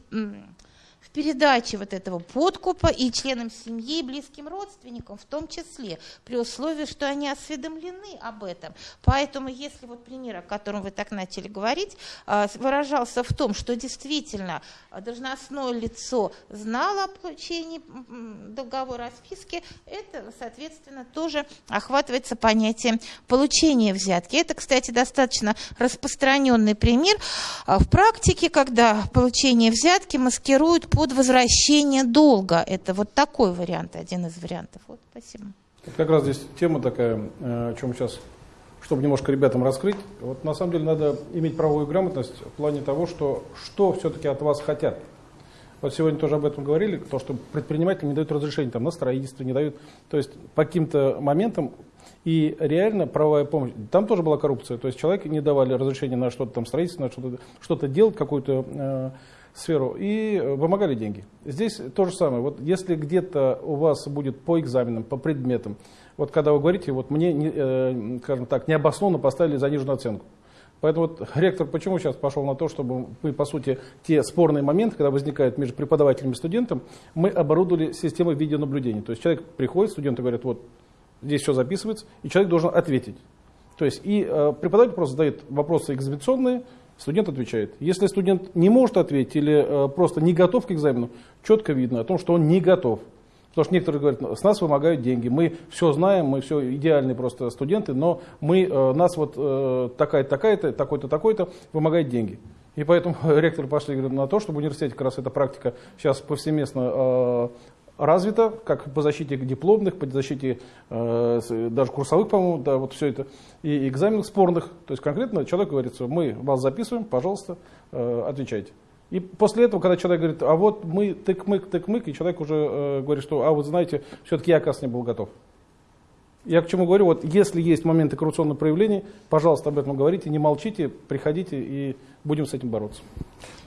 в передаче вот этого подкупа и членам семьи, и близким родственникам в том числе, при условии, что они осведомлены об этом. Поэтому, если вот пример, о котором вы так начали говорить, а, выражался в том, что действительно должностное лицо знало о получении договора о списке, это, соответственно, тоже охватывается понятием получения взятки. Это, кстати, достаточно распространенный пример а, в практике, когда получение взятки маскируют под возвращение долга. Это вот такой вариант, один из вариантов. Вот, спасибо. Как раз здесь тема такая, э, о чем сейчас, чтобы немножко ребятам раскрыть. Вот на самом деле надо иметь правовую грамотность в плане того, что, что все-таки от вас хотят. Вот сегодня тоже об этом говорили, то, что предприниматели не дают разрешения там, на строительство, не дают, то есть по каким-то моментам и реально правовая помощь. Там тоже была коррупция. То есть человеку не давали разрешения на что-то там строительство, на что-то что делать, какую-то э, сферу и э, вымогали деньги. Здесь то же самое. Вот если где-то у вас будет по экзаменам, по предметам, вот когда вы говорите, вот мне, э, скажем так, необоснованно поставили заниженную оценку. Поэтому вот ректор почему сейчас пошел на то, чтобы мы, по сути, те спорные моменты, когда возникают между преподавателем и студентом, мы оборудовали системой видеонаблюдения. То есть человек приходит, студенты говорят, вот здесь все записывается, и человек должен ответить. То есть и э, преподаватель просто задает вопросы экзаменационные, Студент отвечает. Если студент не может ответить или э, просто не готов к экзамену, четко видно о том, что он не готов. Потому что некоторые говорят, с нас вымогают деньги, мы все знаем, мы все идеальные просто студенты, но мы, э, нас вот э, такая-то, такая-то, такой-то, такой-то вымогает деньги. И поэтому ректоры пошли на то, чтобы в университете как раз эта практика сейчас повсеместно развито, как по защите дипломных, по защите э, даже курсовых, по-моему, да, вот все это, и экзаменов спорных. То есть конкретно человек говорит, мы вас записываем, пожалуйста, э, отвечайте. И после этого, когда человек говорит, а вот мы тык-мык, тык-мык, и человек уже э, говорит, что, а вы знаете, все-таки я, оказывается, не был готов. Я к чему говорю, вот если есть моменты коррупционного проявления, пожалуйста, об этом говорите, не молчите, приходите и будем с этим бороться.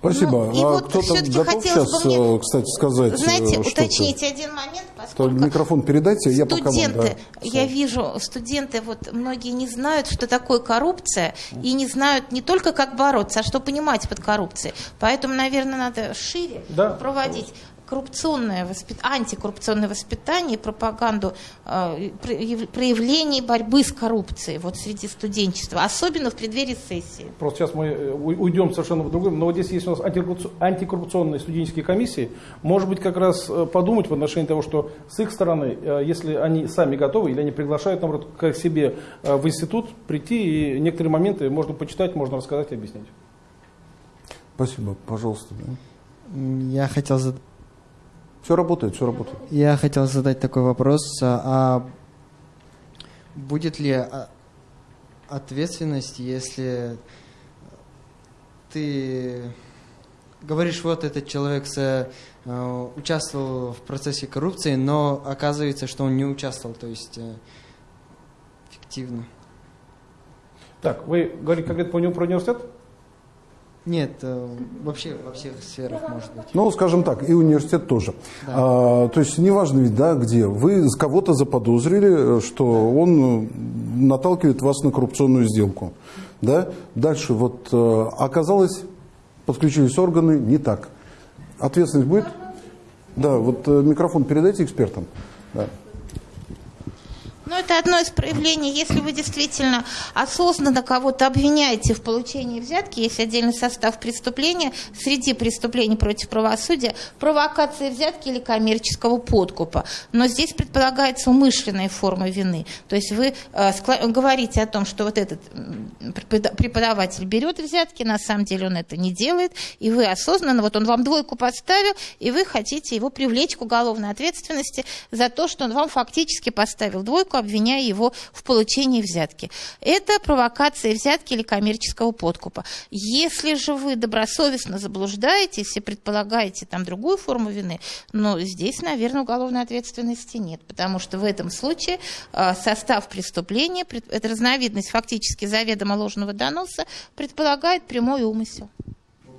Спасибо. Ну, и а вот кто-то готов сейчас, мне, э, кстати, сказать Знаете, что уточнить один момент, поскольку... Микрофон передайте, я студенты, пока вам, да, Я вижу, студенты, вот многие не знают, что такое коррупция, и не знают не только, как бороться, а что понимать под коррупцией. Поэтому, наверное, надо шире да. проводить коррупционное воспит... антикоррупционное воспитание, пропаганду э, проявлений борьбы с коррупцией вот среди студенчества, особенно в преддверии сессии. Просто сейчас мы э, уйдем совершенно в другое, но вот здесь есть у нас антикоррупционные студенческие комиссии, может быть как раз э, подумать в отношении того, что с их стороны, э, если они сами готовы или они приглашают, наоборот, к себе в институт прийти и некоторые моменты можно почитать, можно рассказать и объяснить. Спасибо, пожалуйста. Я хотел задать все работает, все работает. Я хотел задать такой вопрос. А будет ли а, ответственность, если ты говоришь, вот этот человек с, э, участвовал в процессе коррупции, но оказывается, что он не участвовал, то есть э, фиктивно. Так, вы говорите конкретно про университет? Нет, э, вообще во всех сферах может быть. Ну, скажем так, и университет тоже. Да. А, то есть неважно ведь, да, где. Вы кого-то заподозрили, что он наталкивает вас на коррупционную сделку. Да? Дальше вот э, оказалось, подключились органы, не так. Ответственность будет? Да, вот э, микрофон передайте экспертам. Да. Ну, это одно из проявлений. Если вы действительно осознанно кого-то обвиняете в получении взятки, есть отдельный состав преступления, среди преступлений против правосудия, провокация взятки или коммерческого подкупа. Но здесь предполагается умышленная форма вины. То есть вы э, говорите о том, что вот этот преподаватель берет взятки, на самом деле он это не делает, и вы осознанно, вот он вам двойку поставил, и вы хотите его привлечь к уголовной ответственности за то, что он вам фактически поставил двойку, обвиняя его в получении взятки. Это провокация взятки или коммерческого подкупа. Если же вы добросовестно заблуждаетесь и предполагаете там другую форму вины, но здесь, наверное, уголовной ответственности нет, потому что в этом случае а, состав преступления, это разновидность фактически заведомо ложного доноса, предполагает прямой умысел.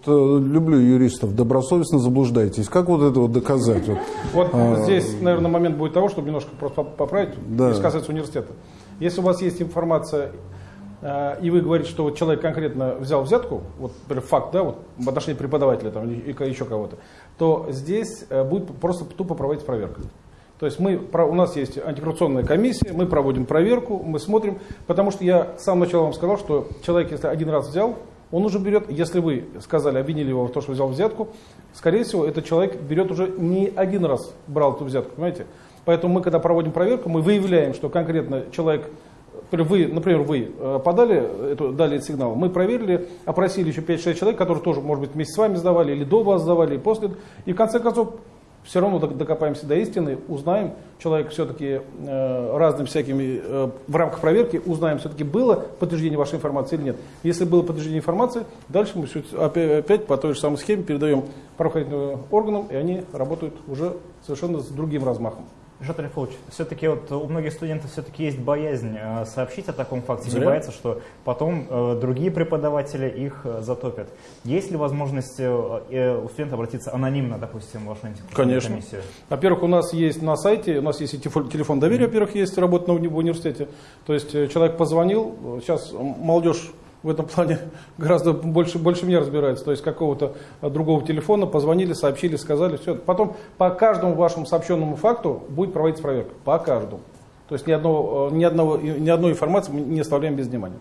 Э, люблю юристов, добросовестно заблуждаетесь. Как вот это вот доказать? Вот, вот а, здесь, наверное, момент будет того, чтобы немножко просто поправить, да. если касается университета. Если у вас есть информация, э, и вы говорите, что вот человек конкретно взял взятку, вот факт, да, вот в отношении преподавателя там, или еще кого-то, то здесь э, будет просто тупо проводить проверка. То есть мы, у нас есть антикоррупционная комиссия, мы проводим проверку, мы смотрим, потому что я с самого начала вам сказал, что человек, если один раз взял, он уже берет, если вы сказали, обвинили его в том, что взял взятку, скорее всего, этот человек берет уже не один раз брал эту взятку, понимаете? Поэтому мы, когда проводим проверку, мы выявляем, что конкретно человек, вы, например, вы э, подали, эту, дали этот сигнал, мы проверили, опросили еще 5-6 человек, которые тоже, может быть, вместе с вами сдавали, или до вас сдавали, и после, и в конце концов все равно докопаемся до истины, узнаем, человек все-таки э, разными всякими, э, в рамках проверки узнаем, все-таки было подтверждение вашей информации или нет. Если было подтверждение информации, дальше мы опять, опять по той же самой схеме передаем правоохранительным органам, и они работают уже совершенно с другим размахом. Жат Рифович, все-таки вот у многих студентов все-таки есть боязнь э, сообщить о таком факте, Зря. не боятся, что потом э, другие преподаватели их э, затопят. Есть ли возможность у студента обратиться анонимно, допустим, в вашу Конечно. комиссию? Во-первых, у нас есть на сайте, у нас есть и телефон доверия, во-первых, есть работа в университете. То есть человек позвонил, сейчас молодежь в этом плане гораздо больше, больше меня разбирается. То есть какого-то другого телефона позвонили, сообщили, сказали, все. Потом по каждому вашему сообщенному факту будет проводиться проверка. По каждому. То есть ни, одного, ни, одного, ни одной информации мы не оставляем без внимания.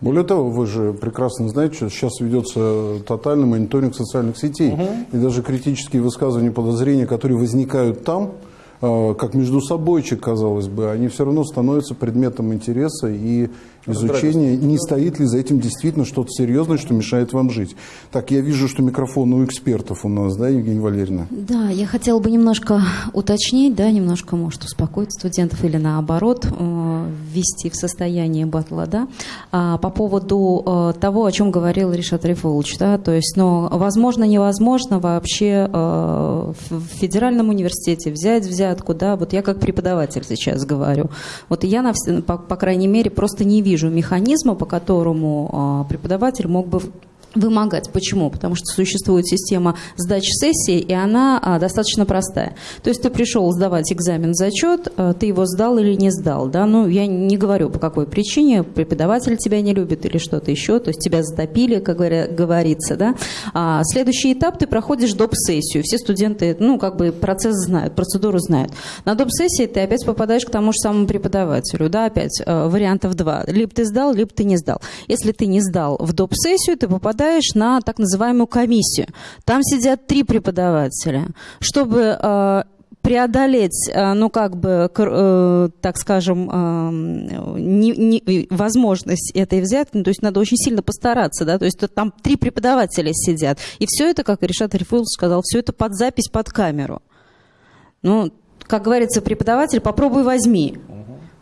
Более того, вы же прекрасно знаете, что сейчас ведется тотальный мониторинг социальных сетей. Угу. И даже критические высказывания, подозрения, которые возникают там, э, как между собойчик, казалось бы, они все равно становятся предметом интереса и изучение, не стоит ли за этим действительно что-то серьезное, что мешает вам жить. Так, я вижу, что микрофон у экспертов у нас, да, Евгения Валерьевна? Да, я хотела бы немножко уточнить, да, немножко, может, успокоить студентов или наоборот, э, ввести в состояние батла, да, а, по поводу э, того, о чем говорил Ришат Рифулович, да, то есть, ну, возможно, невозможно вообще э, в федеральном университете взять взятку, да, вот я как преподаватель сейчас говорю, вот я, на, по, по крайней мере, просто не вижу вижу механизма, по которому а, преподаватель мог бы вымогать. Почему? Потому что существует система сдачи сессии, и она а, достаточно простая. То есть ты пришел сдавать экзамен зачет, а, ты его сдал или не сдал. Да? Ну, я не говорю, по какой причине, преподаватель тебя не любит или что-то еще, то есть тебя затопили, как говорится. Да? А, следующий этап, ты проходишь доп-сессию. Все студенты, ну, как бы процесс знают, процедуру знают. На доп-сессии ты опять попадаешь к тому же самому преподавателю. Да, опять а, вариантов два. Либо ты сдал, либо ты не сдал. Если ты не сдал в доп-сессию, ты попадаешь попадаешь на так называемую комиссию. Там сидят три преподавателя. Чтобы э, преодолеть, э, ну, как бы, э, так скажем, не, не, возможность этой взятки, ну, то есть надо очень сильно постараться, да, то есть там три преподавателя сидят. И все это, как Решат Рифулов сказал, все это под запись, под камеру. Ну, как говорится, преподаватель, попробуй возьми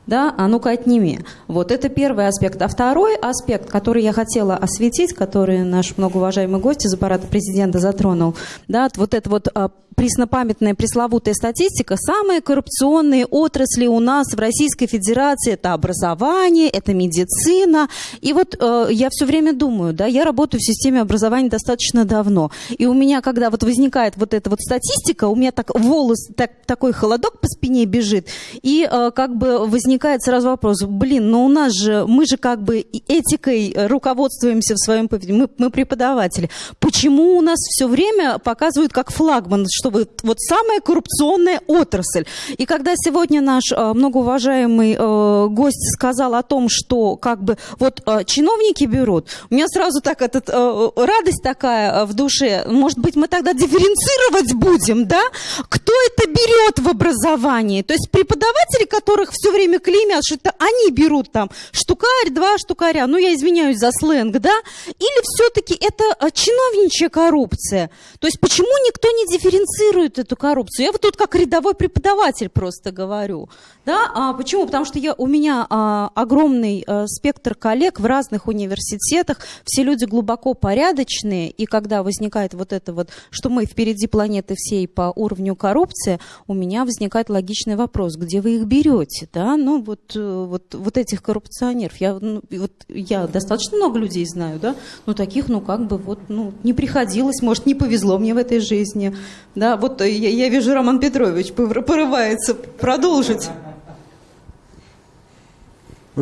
да, а ну-ка отними. Вот это первый аспект. А второй аспект, который я хотела осветить, который наш многоуважаемый гость из аппарата президента затронул, да, вот это вот а, преснопамятная пресловутая статистика, самые коррупционные отрасли у нас в Российской Федерации это образование, это медицина. И вот э, я все время думаю, да, я работаю в системе образования достаточно давно. И у меня, когда вот возникает вот эта вот статистика, у меня так волос, так, такой холодок по спине бежит, и э, как бы возникает сразу вопрос, блин, ну у нас же, мы же как бы этикой руководствуемся в своем поведении, мы, мы преподаватели. Почему у нас все время показывают как флагман, что что вот, самая коррупционная отрасль. И когда сегодня наш э, многоуважаемый э, гость сказал о том, что как бы вот э, чиновники берут, у меня сразу так этот, радость такая в душе, может быть, мы тогда дифференцировать будем, да? Кто это берет в образовании? То есть преподаватели, которых все время клеймят, что это они берут там штукарь, два штукаря, ну я извиняюсь за сленг, да? Или все-таки это а, чиновничья коррупция? То есть почему никто не дифференцирует эту коррупцию? Я вот тут как рядовой преподаватель просто говорю. Да? А почему? Потому что я, у меня а, огромный а, спектр коллег в разных университетах, все люди глубоко порядочные, и когда возникает вот это вот, что мы впереди планеты всей по уровню коррупции, у меня возникает логичный вопрос, где вы их берете, да? Ну вот, э, вот, вот этих коррупционеров. Я, ну, вот, я достаточно много людей знаю, да? Ну таких, ну как бы вот, ну не приходилось, может не повезло мне в этой жизни, да? Вот э, я, я вижу, Роман Петрович порывается продолжить.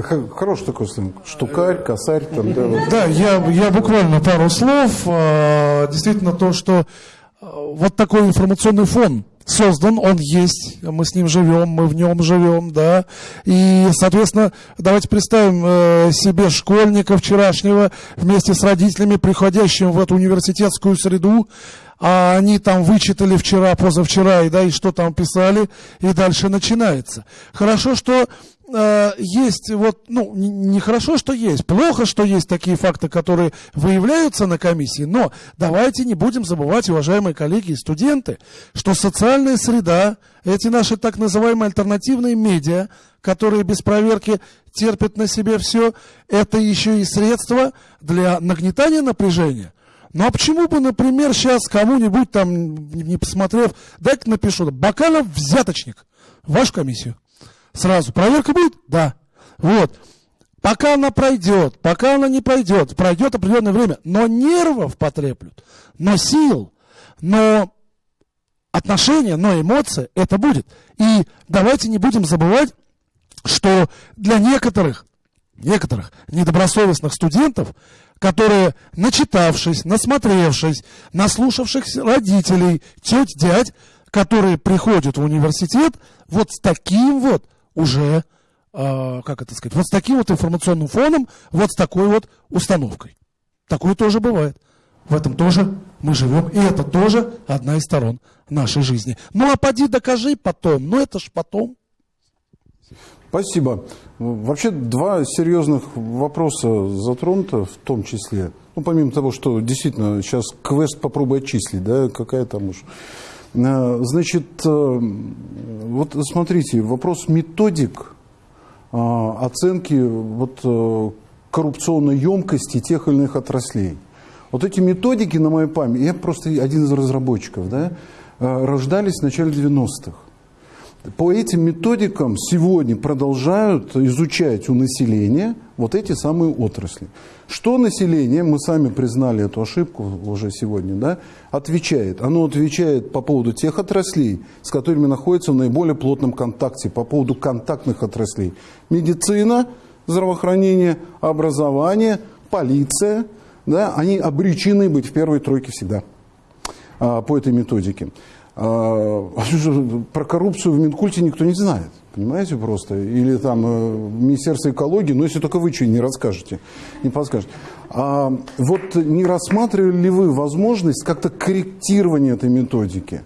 Хороший такой сленг. Штукарь, косарь. Там, да, вот. Да, я, я буквально пару слов. А, Действительно, то, что а, вот такой информационный фон создан, он есть, мы с ним живем, мы в нем живем, да. И, соответственно, давайте представим э, себе школьника вчерашнего вместе с родителями, приходящим в эту университетскую среду, а они там вычитали вчера, позавчера, и, да, и что там писали, и дальше начинается. Хорошо, что э, есть вот, ну, не- нехорошо, что есть, плохо, что есть такие факты, которые выявляются на комиссии, но давайте не будем забывать, уважаемые коллеги и студенты, что социальная среда, эти наши так называемые альтернативные медиа, которые без проверки терпят на себе все, это еще и средство для нагнетания напряжения. Ну а почему бы, например, сейчас кому-нибудь там, не посмотрев, дай-ка напишу, Бакалов взяточник, вашу комиссию. Сразу. Проверка будет? Да. Вот. Пока она пройдет, пока она не пройдет, пройдет определенное время, но нервов потреплют, но сил, но отношения, но эмоции, это будет. И давайте не будем забывать, что для некоторых, некоторых недобросовестных студентов, которые, начитавшись, насмотревшись, наслушавшихся родителей, теть, дядь, которые приходят в университет вот с таким вот уже, э, как это сказать, вот с таким вот информационным фоном, вот с такой вот установкой. Такое тоже бывает. В этом тоже мы живем, и это тоже одна из сторон нашей жизни. Ну а поди докажи потом, ну это ж потом. Спасибо. Вообще два серьезных вопроса затронуто в том числе. Ну, помимо того, что действительно сейчас квест попробуй отчислить, да, какая там уж. Э, Значит, э, вот смотрите, вопрос методик э, оценки вот, э, коррупционной емкости тех или иных отраслей. Вот эти методики на моей памяти, я просто один из разработчиков, да, э, рождались в начале 90-х. По этим методикам сегодня продолжают изучать у населения вот эти самые отрасли. Что население, мы сами признали эту ошибку уже сегодня, да, отвечает? Оно отвечает по поводу тех отраслей, с которыми находится в наиболее плотном контакте, по поводу контактных отраслей. Медицина, здравоохранение, образование, полиция, да, они обречены быть в первой тройке всегда а, по этой методике. А, про коррупцию в Минкульте никто не знает, понимаете, просто. Или там э, Министерство экологии, но если только вы что не расскажете, не подскажете. А вот не рассматривали ли вы возможность как-то корректирования этой методики?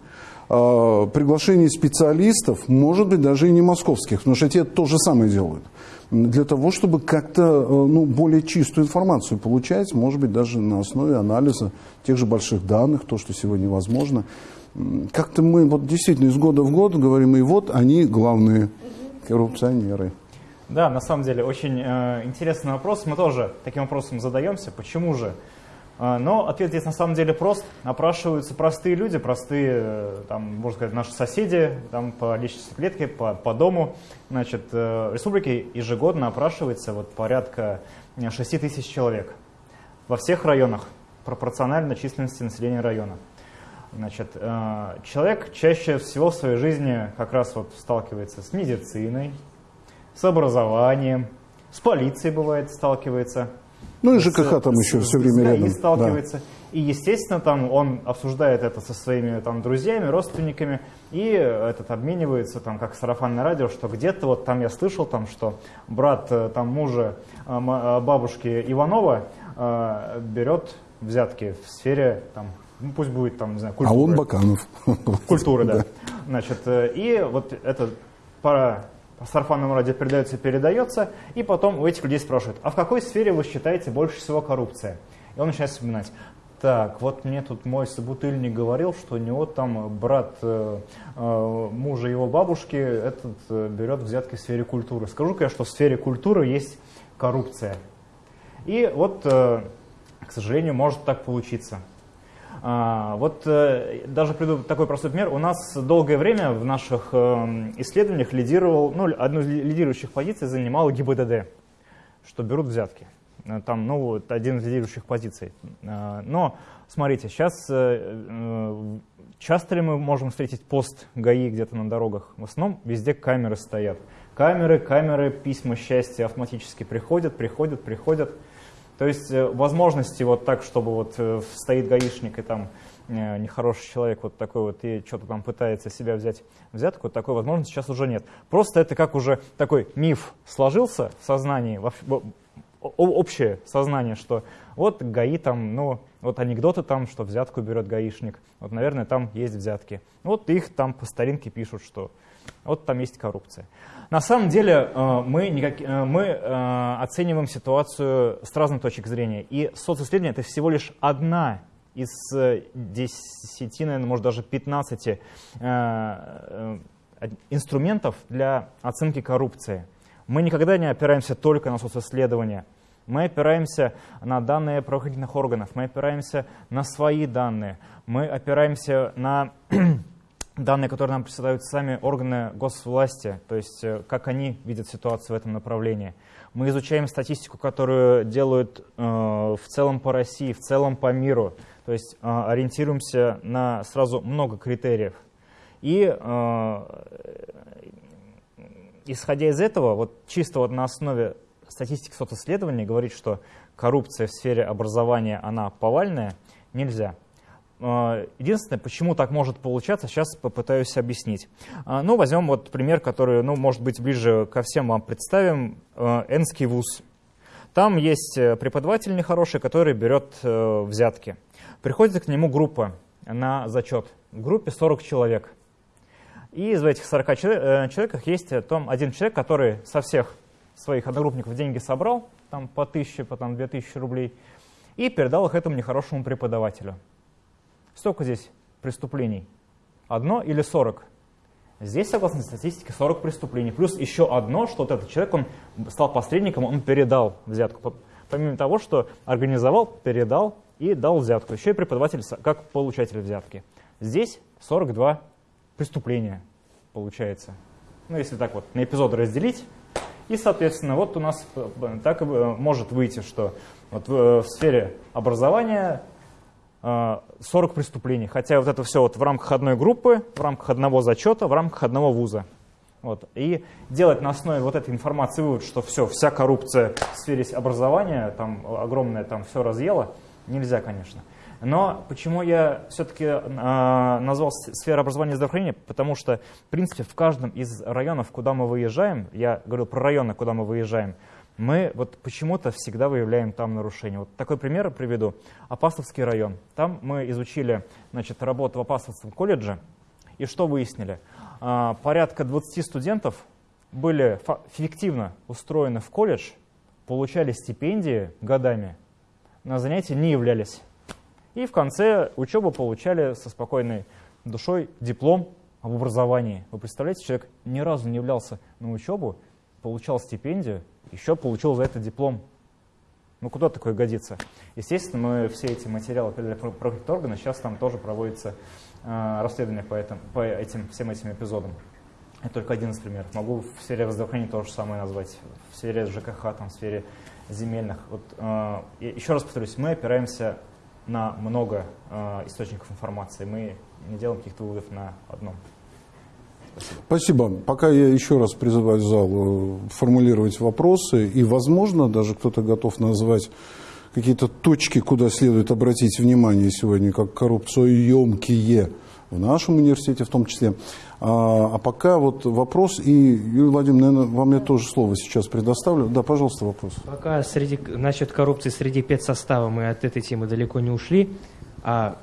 А, приглашение специалистов, может быть, даже и не московских, потому что те то же самое делают. Для того, чтобы как-то э, ну, более чистую информацию получать, может быть, даже на основе анализа тех же больших данных, то, что сегодня возможно. Как-то мы вот действительно из года в год говорим, и вот они главные коррупционеры. Да, на самом деле очень э, интересный вопрос. Мы тоже таким вопросом задаемся. Почему же? Э, но ответ здесь на самом деле прост. Опрашиваются простые люди, простые, э, там, можно сказать, наши соседи там, по личностной клетке, по, по дому. Значит, э, в республике ежегодно опрашивается вот, порядка 6 тысяч человек во всех районах, пропорционально численности населения района. Значит, э, человек чаще всего в своей жизни как раз вот сталкивается с медициной, с образованием, с полицией бывает сталкивается. Ну и С- ЖКХ там с- еще с- все время с рядом. сталкивается. И, естественно, там он обсуждает это со своими там, друзьями, родственниками, и этот обменивается, там, как сарафанное радио, что где-то вот там я слышал, там, что брат э, там, мужа э, бабушки Иванова берет взятки в сфере, там, ну, пусть будет там, не знаю, А культуры. он Баканов. Культуры, да. Значит, э, и вот это пара по сарафанному радио передается и передается, и потом у этих людей спрашивают, а в какой сфере вы считаете больше всего коррупция? И он начинает вспоминать. Так, вот мне тут мой собутыльник говорил, что у него там брат э, э, мужа его бабушки этот э, берет взятки в сфере культуры. Скажу-ка я, что в сфере культуры есть коррупция. И вот, э, к сожалению, может так получиться. А, вот э, даже приду такой простой пример. У нас долгое время в наших э, исследованиях лидировал, ну, одну из лидирующих позиций занимал ГИБДД, что берут взятки. Э, там, ну, вот один из лидирующих позиций. Э, но, смотрите, сейчас часто ли мы можем встретить пост ГАИ где-то на дорогах? В основном везде камеры стоят. Камеры, камеры, письма счастья автоматически приходят, приходят, приходят. То есть возможности вот так, чтобы вот стоит гаишник и там нехороший человек вот такой вот и что-то там пытается себя взять взятку, такой возможности сейчас уже нет. Просто это как уже такой миф сложился в сознании, общее сознание, что вот ГАИ там, ну, вот анекдоты там, что взятку берет гаишник, вот, наверное, там есть взятки. Вот их там по старинке пишут, что вот там есть коррупция. На самом деле э, мы, никак, э, мы э, оцениваем ситуацию с разных точек зрения, и социсследование это всего лишь одна из 10, наверное, может даже 15 инструментов для оценки коррупции. Мы никогда не опираемся только на социсследования. Мы опираемся на данные правоохранительных органов, мы опираемся на свои данные, мы опираемся на данные, которые нам присылают сами органы госвласти, то есть э, как они видят ситуацию в этом направлении. Мы изучаем статистику, которую делают э, в целом по России, в целом по миру, то есть э, ориентируемся на сразу много критериев. И исходя из этого, вот чисто вот на основе статистики социсследований говорить, что коррупция в сфере образования, она повальная, нельзя. А, единственное, почему так может получаться, сейчас попытаюсь объяснить. А, ну, возьмем вот пример, который, ну, может быть, ближе ко всем вам представим. А, Энский вуз. Там есть э, преподаватель нехороший, который берет э, взятки. Приходит к нему группа на зачет. В группе 40 человек. И из этих 40 э, человек есть там один человек, который со всех своих одногруппников деньги собрал, там по тысяче, потом две тысячи рублей, и передал их этому нехорошему преподавателю. Сколько здесь преступлений? Одно или сорок? Здесь, согласно статистике, 40 преступлений. Плюс еще одно, что вот этот человек, он стал посредником, он передал взятку. Помимо того, что организовал, передал и дал взятку. Еще и преподаватель как получатель взятки. Здесь 42 преступления получается. Ну, если так вот на эпизоды разделить. И, соответственно, вот у нас э, так может выйти, что вот э, в сфере образования 40 э, преступлений. Хотя вот это все вот в рамках одной группы, в рамках одного зачета, в рамках одного вуза. Вот. И делать на основе вот этой информации вывод, что все, вся коррупция в сфере образования, там огромное там все разъело, нельзя, конечно. Но почему я все-таки э, назвал сферу образования и здравоохранения? Потому что, в принципе, в каждом из районов, куда мы выезжаем, я говорил про районы, куда мы выезжаем, мы вот почему-то всегда выявляем там нарушения. Вот такой пример приведу. Апастовский район. Там мы изучили значит, работу в Апастовском колледже. И что выяснили? А, порядка 20 студентов были фиктивно устроены в колледж, получали стипендии годами, на занятия не являлись. И в конце учебы получали со спокойной душой диплом об образовании. Вы представляете, человек ни разу не являлся на учебу, получал стипендию, еще получил за это диплом. Ну куда такое годится? Естественно, мы все эти материалы передали правоохранительные органы, сейчас там тоже проводится э, расследование по, этим, по этим, всем этим эпизодам. Это только один из примеров. Могу в сфере здравоохранения то же самое назвать, в сфере ЖКХ, там, в сфере земельных. Вот, э, еще раз повторюсь, мы опираемся на много э, источников информации. Мы не делаем каких-то выводов на одном. Спасибо. Спасибо. Пока я еще раз призываю зал э, формулировать вопросы, и, возможно, даже кто-то готов назвать какие-то точки, куда следует обратить внимание сегодня, как коррупциоемкие в нашем университете в том числе. А, а пока вот вопрос, и, Юрий Владимирович, наверное, вам я тоже слово сейчас предоставлю. Да, пожалуйста, вопрос. Пока среди, насчет коррупции среди педсостава мы от этой темы далеко не ушли. А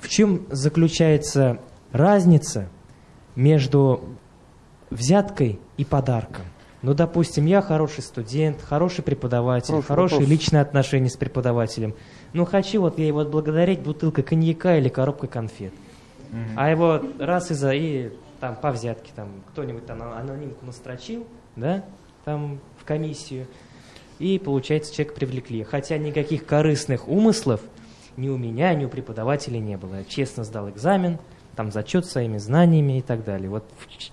в чем заключается разница между взяткой и подарком. Ну, допустим, я хороший студент, хороший преподаватель, Хороший хорошие вопрос. личные отношения с преподавателем. Ну, хочу вот я его отблагодарить бутылкой коньяка или коробкой конфет. А его раз и за и там по взятке там кто-нибудь там анонимку настрочил, да, там в комиссию, и получается человека привлекли. Хотя никаких корыстных умыслов ни у меня, ни у преподавателя не было. Я честно сдал экзамен, там зачет своими знаниями и так далее. Вот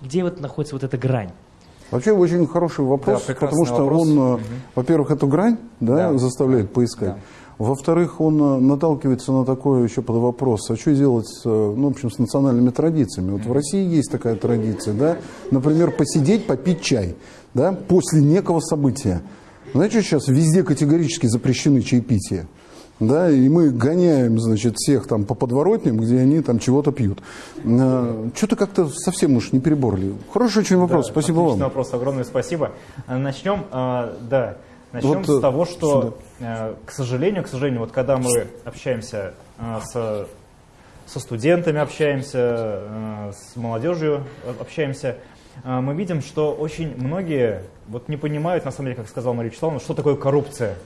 где вот находится вот эта грань? Вообще очень хороший вопрос, Да, потому что вопрос. он, Мгм. во-первых, эту грань да, Да. заставляет поискать. Да. Во-вторых, он э, наталкивается на такой еще под вопрос, а что делать с, э, ну, в общем, с национальными традициями? Вот в России есть такая традиция, да, например, посидеть, попить чай, да, после некого события. Знаете, что сейчас везде категорически запрещены чаепития? Да, и мы гоняем, значит, всех там по подворотням, где они там чего-то пьют. Э, Что-то как-то совсем уж не переборли. Хороший очень вопрос, Да, спасибо вам. вопрос, огромное спасибо. А, Начнем, а, да, начнем Вот, с э, того, что, э, к сожалению, к сожалению, вот когда мы общаемся а, с, со студентами, общаемся с молодежью, общаемся, а, мы видим, что очень многие вот не понимают, на самом деле, как сказал Мария Вячеславовна, что такое коррупция.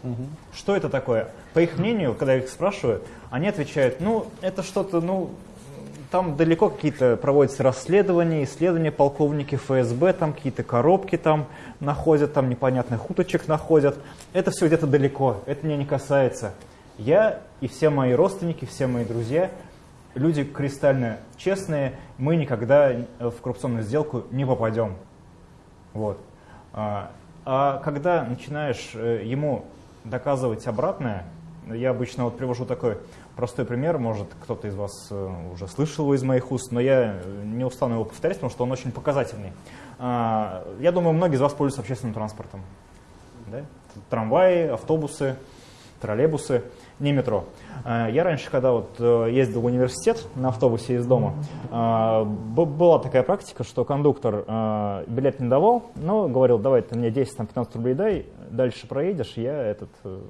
Что это такое? По их мнению, когда их спрашиваю, они отвечают, ну, это что-то, ну, там далеко какие-то проводятся расследования, исследования, полковники ФСБ, там какие-то коробки там находят, там непонятных уточек находят. Это все где-то далеко, это меня не касается. Я и все мои родственники, все мои друзья, люди кристально честные, мы никогда в коррупционную сделку не попадем. Вот. А, а когда начинаешь э, ему доказывать обратное, я обычно вот привожу такой простой пример, может кто-то из вас э, уже слышал его из моих уст, но я э, не устану его повторять, потому что он очень показательный. А, Я думаю, многие из вас пользуются общественным транспортом. Да? Трамваи, автобусы, троллейбусы, не метро. А, Я раньше, когда вот э, ездил в университет на автобусе из дома, б- была такая практика, что кондуктор билет не давал, но говорил, давай ты мне 10-15 рублей дай, дальше проедешь, я этот, э,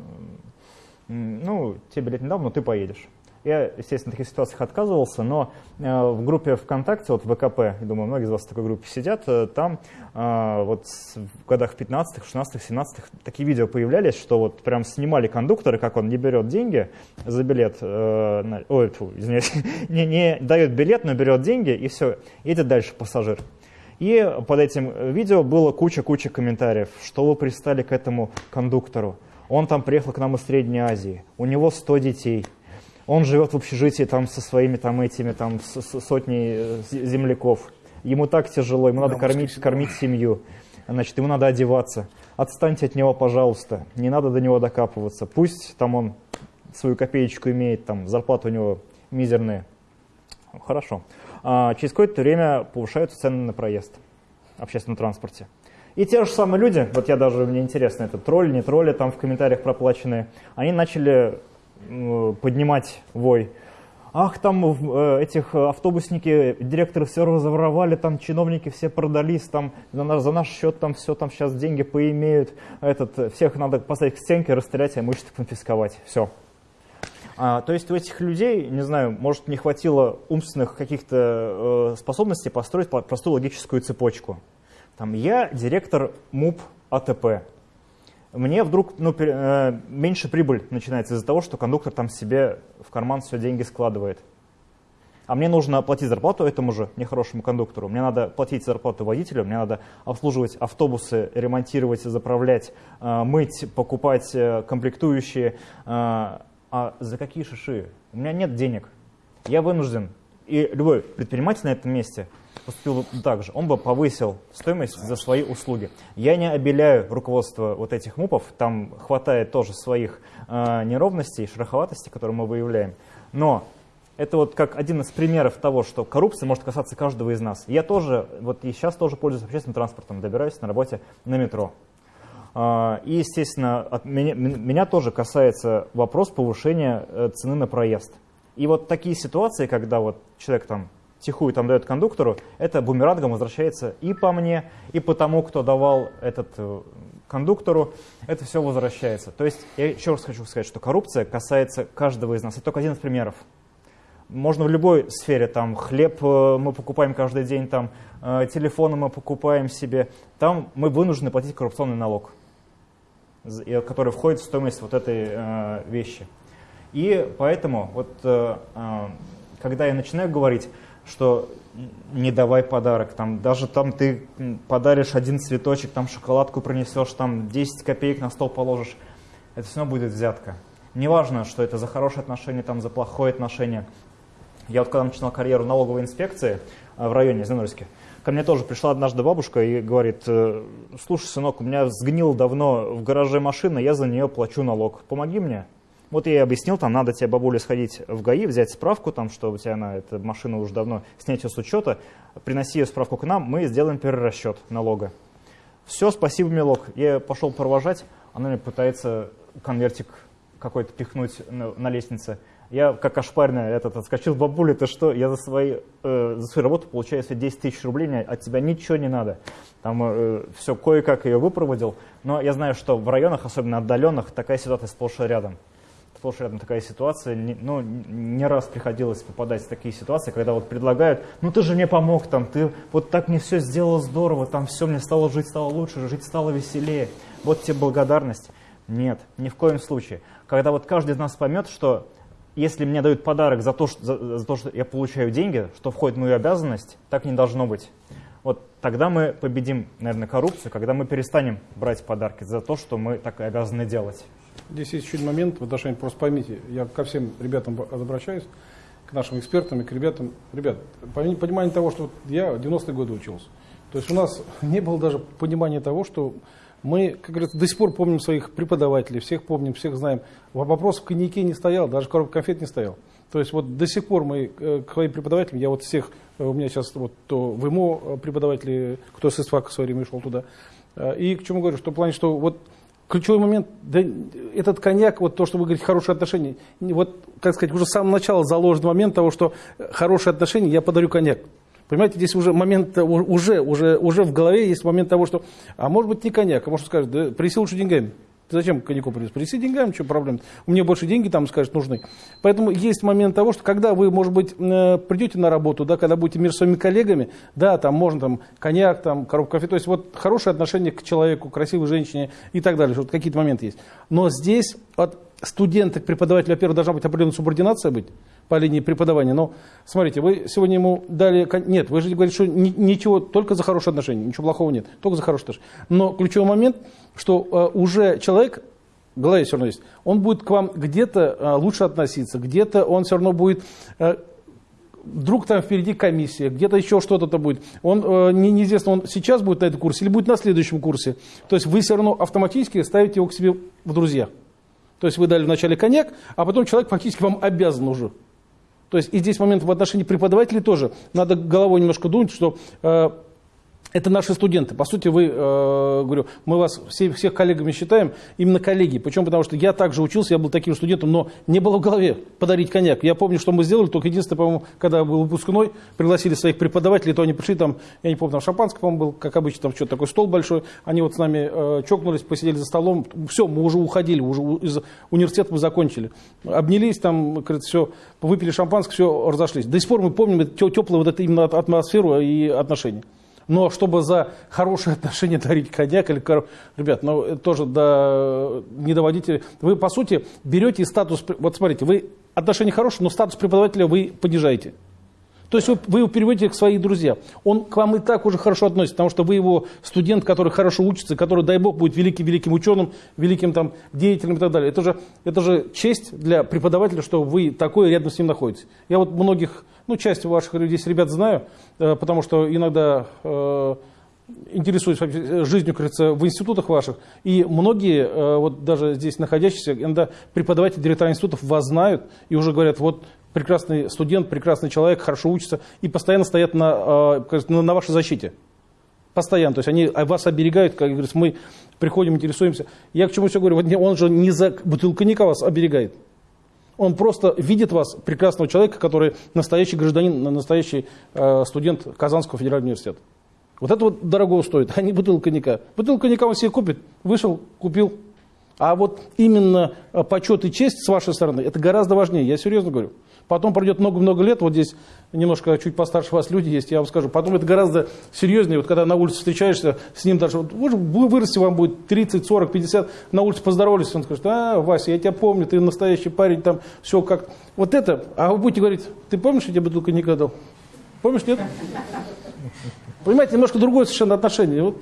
ну, тебе билет не дал, но ты поедешь. Я, естественно, в таких ситуациях отказывался, но э, в группе ВКонтакте, вот ВКП, я думаю, многие из вас в такой группе сидят, э, там э, вот в годах 15-х, 16-х, 17-х такие видео появлялись, что вот прям снимали кондуктора, как он не берет деньги за билет, ой, фу, извиняюсь, не, не дает билет, но берет деньги, и все, едет дальше пассажир. И под этим видео было куча-куча комментариев, что вы пристали к этому кондуктору. Он там приехал к нам из Средней Азии, у него 100 детей, он живет в общежитии там со своими там этими там сотней э, земляков. Ему так тяжело, ему надо кормить, кормить семью. Значит, ему надо одеваться. Отстаньте от него, пожалуйста. Не надо до него докапываться. Пусть там он свою копеечку имеет, там зарплата у него мизерная. Хорошо. А через какое-то время повышаются цены на проезд в общественном транспорте. И те же самые люди, вот я даже, мне интересно, это тролли, не тролли, там в комментариях проплаченные, они начали поднимать вой. Ах, там э, этих э, автобусники, директоры все разворовали, там чиновники все продались, там за наш, за наш счет там все, там сейчас деньги поимеют, этот, э, всех надо поставить к стенке, расстрелять, а имущество конфисковать, все. А, то есть у этих людей, не знаю, может не хватило умственных каких-то э, способностей построить по- простую логическую цепочку. Там я директор МУП АТП. Мне вдруг ну, э, меньше прибыль начинается из-за того, что кондуктор там себе в карман все деньги складывает. А мне нужно оплатить зарплату этому же нехорошему кондуктору. Мне надо платить зарплату водителю, мне надо обслуживать автобусы, ремонтировать, заправлять, э, мыть, покупать э, комплектующие. А за какие шиши? У меня нет денег. Я вынужден. И любой предприниматель на этом месте поступил так же. Он бы повысил стоимость за свои услуги. Я не обеляю руководство вот этих МУПов. Там хватает тоже своих э, неровностей, шероховатостей, которые мы выявляем. Но это вот как один из примеров того, что коррупция может касаться каждого из нас. Я тоже, вот и сейчас тоже пользуюсь общественным транспортом, добираюсь на работе на метро. А, И, естественно, от меня, меня тоже касается вопрос повышения э, цены на проезд. И вот такие ситуации, когда вот человек там тихую там дает кондуктору, это бумерангом возвращается и по мне, и по тому, кто давал этот э, кондуктору, это все возвращается. То есть я еще раз хочу сказать, что коррупция касается каждого из нас. Это только один из примеров. можно в любой сфере, там хлеб э, мы покупаем каждый день, там э, телефоны мы покупаем себе, там мы вынуждены платить коррупционный налог, который входит в стоимость вот этой вещи. И поэтому, вот, когда я начинаю говорить, что не давай подарок, там, даже там ты подаришь один цветочек, там шоколадку принесешь, там 10 копеек на стол положишь, это все будет взятка. Неважно, что это за хорошее отношение, там, за плохое отношение. Я вот когда начинал карьеру налоговой инспекции э, в районе Зенорске, ко мне тоже пришла однажды бабушка и говорит, «Э, слушай, сынок, у меня сгнила давно в гараже машина, я за нее плачу налог, помоги мне. Вот я ей объяснил, там надо тебе, бабуля, сходить в ГАИ, взять справку, там, что у тебя на эта машина уже давно, снять ее с учета, приноси ее справку к нам, мы сделаем перерасчет налога. Все, спасибо, милок. Я пошел провожать, она мне пытается конвертик какой-то пихнуть на, на лестнице. Я как ошпаренный этот отскочил, бабуля, ты что, я за, свои, э, за свою работу получаю себе 10 тысяч рублей, мне от тебя ничего не надо. Там э, все, кое-как ее выпроводил. Но я знаю, что в районах, особенно отдаленных, такая ситуация сплошь и рядом. Сплошь рядом такая ситуация. Ну, не раз приходилось попадать в такие ситуации, когда вот предлагают, ну ты же мне помог, там, ты вот так мне все сделал здорово, там все, мне стало жить стало лучше, жить стало веселее. Вот тебе благодарность. Нет, ни в коем случае. Когда вот каждый из нас поймет, что если мне дают подарок за то, что, за, за то, что я получаю деньги, что входит в мою обязанность, так не должно быть. Тогда мы победим, наверное, коррупцию, когда мы перестанем брать подарки за то, что мы так и обязаны делать. Здесь есть еще один момент в отношении, просто поймите, я ко всем ребятам обращаюсь, к нашим экспертам и к ребятам. Ребят, понимание того, что я в 90-е годы учился. То есть у нас не было даже понимания того, что мы, как говорится, до сих пор помним своих преподавателей, всех помним, всех знаем. Вопрос в коньяке не стоял, даже коробка конфет не стоял. То есть вот до сих пор мы э, к своим преподавателям, я вот всех, э, у меня сейчас вот то в ИМО э, преподаватели, кто с ИСФАКа в свое время шел туда. И к чему говорю, что в плане, что вот ключевой момент, да, этот коньяк, вот то, что вы говорите, хорошие отношения, вот, как сказать, уже с самого начала заложен момент того, что хорошие отношения, я подарю коньяк. Понимаете, здесь уже момент, уже, уже, уже в голове есть момент того, что, а может быть не коньяк, а может скажет, да принеси лучше деньгами. Зачем коньяку принес? Принеси деньгами, что проблема? Мне больше деньги там, скажет, нужны. Поэтому есть момент того, что когда вы, может быть, э, придете на работу, да, когда будете между своими коллегами, да, там можно там коньяк, там коробку кофе, то есть вот хорошее отношение к человеку, красивой женщине и так далее, вот какие-то моменты есть. Но здесь от студента к преподавателю, во-первых, должна быть определенная субординация быть, по линии преподавания. Но смотрите, вы сегодня ему дали... Нет, вы же говорите, что ничего, только за хорошие отношения, ничего плохого нет, только за хорошие отношения. Но ключевой момент, что э, уже человек, в голове все равно есть, он будет к вам где-то э, лучше относиться, где-то он все равно будет... Э, вдруг там впереди комиссия, где-то еще что-то будет. Он э, не, неизвестно, он сейчас будет на этом курсе или будет на следующем курсе. То есть вы все равно автоматически ставите его к себе в друзья. То есть вы дали вначале коньяк, а потом человек фактически вам обязан уже. То есть и здесь момент в отношении преподавателей тоже. Надо головой немножко думать, что э, это наши студенты. По сути, вы, э, говорю, мы вас все, всех коллегами считаем, именно коллеги. Почему? Потому что я также учился, я был таким студентом, но не было в голове подарить коньяк. Я помню, что мы сделали, только единственное, по-моему, когда был выпускной, пригласили своих преподавателей, то они пришли там, я не помню, там шампанское, по-моему, был, как обычно, там что-то такой стол большой. Они вот с нами э, чокнулись, посидели за столом. Все, мы уже уходили, уже из университета мы закончили. Обнялись там, говорит, все, выпили шампанское, все, разошлись. До сих пор мы помним теплую вот эту именно атмосферу и отношения. Но чтобы за хорошие отношения дарить коньяк или кор... Ребят, ну тоже да, не доводите. Вы, по сути, берете статус... Вот смотрите, вы отношения хорошие, но статус преподавателя вы понижаете. То есть вы, его переводите к своим друзьям. Он к вам и так уже хорошо относится, потому что вы его студент, который хорошо учится, который, дай бог, будет великим-великим ученым, великим там, деятелем и так далее. Это же, это же честь для преподавателя, что вы такой рядом с ним находитесь. Я вот многих, ну, часть ваших здесь ребят знаю, э, потому что иногда э, интересуюсь жизнью, кажется, в институтах ваших. И многие, э, вот даже здесь находящиеся, иногда преподаватели, директора институтов вас знают и уже говорят, вот прекрасный студент, прекрасный человек, хорошо учится и постоянно стоят на, э, на, вашей защите. Постоянно. То есть они вас оберегают, как говорится, мы приходим, интересуемся. Я к чему все говорю, он же не за бутылку коньяка вас оберегает. Он просто видит вас, прекрасного человека, который настоящий гражданин, настоящий э, студент Казанского федерального университета. Вот это вот дорого стоит, а не бутылка коньяка. Бутылка коньяка он себе купит, вышел, купил. А вот именно э, почет и честь с вашей стороны, это гораздо важнее, я серьезно говорю. Потом пройдет много-много лет, вот здесь немножко чуть постарше вас люди есть, я вам скажу. Потом это гораздо серьезнее, вот когда на улице встречаешься с ним даже, вот, вы вырасти вам будет 30, 40, 50, на улице поздоровались, он скажет, а, Вася, я тебя помню, ты настоящий парень, там все как... Вот это, а вы будете говорить, ты помнишь, я тебе бутылку не дал? Помнишь, нет? Понимаете, немножко другое совершенно отношение. Вот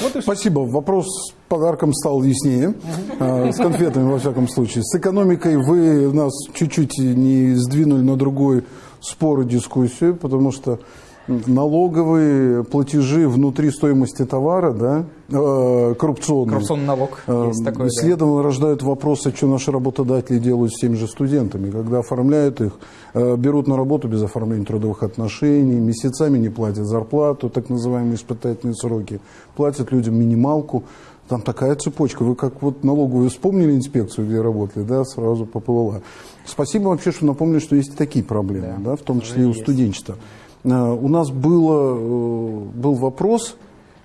вот Спасибо. Вопрос с подарком стал яснее. Угу. С конфетами, во всяком случае. С экономикой вы нас чуть-чуть не сдвинули на другой спор и дискуссию, потому что налоговые платежи внутри стоимости товара, да, э, коррупционные. Коррупционный налог. Э, есть такой, следовательно, да. рождают вопросы, что наши работодатели делают с теми же студентами, когда оформляют их, э, берут на работу без оформления трудовых отношений, месяцами не платят зарплату, так называемые испытательные сроки, платят людям минималку. Там такая цепочка. Вы как вот налоговую вспомнили инспекцию, где работали, да, сразу поплыла. Спасибо вообще, что напомнили, что есть и такие проблемы, да, да в том числе и у студенчества. Э, у нас было, э, был вопрос,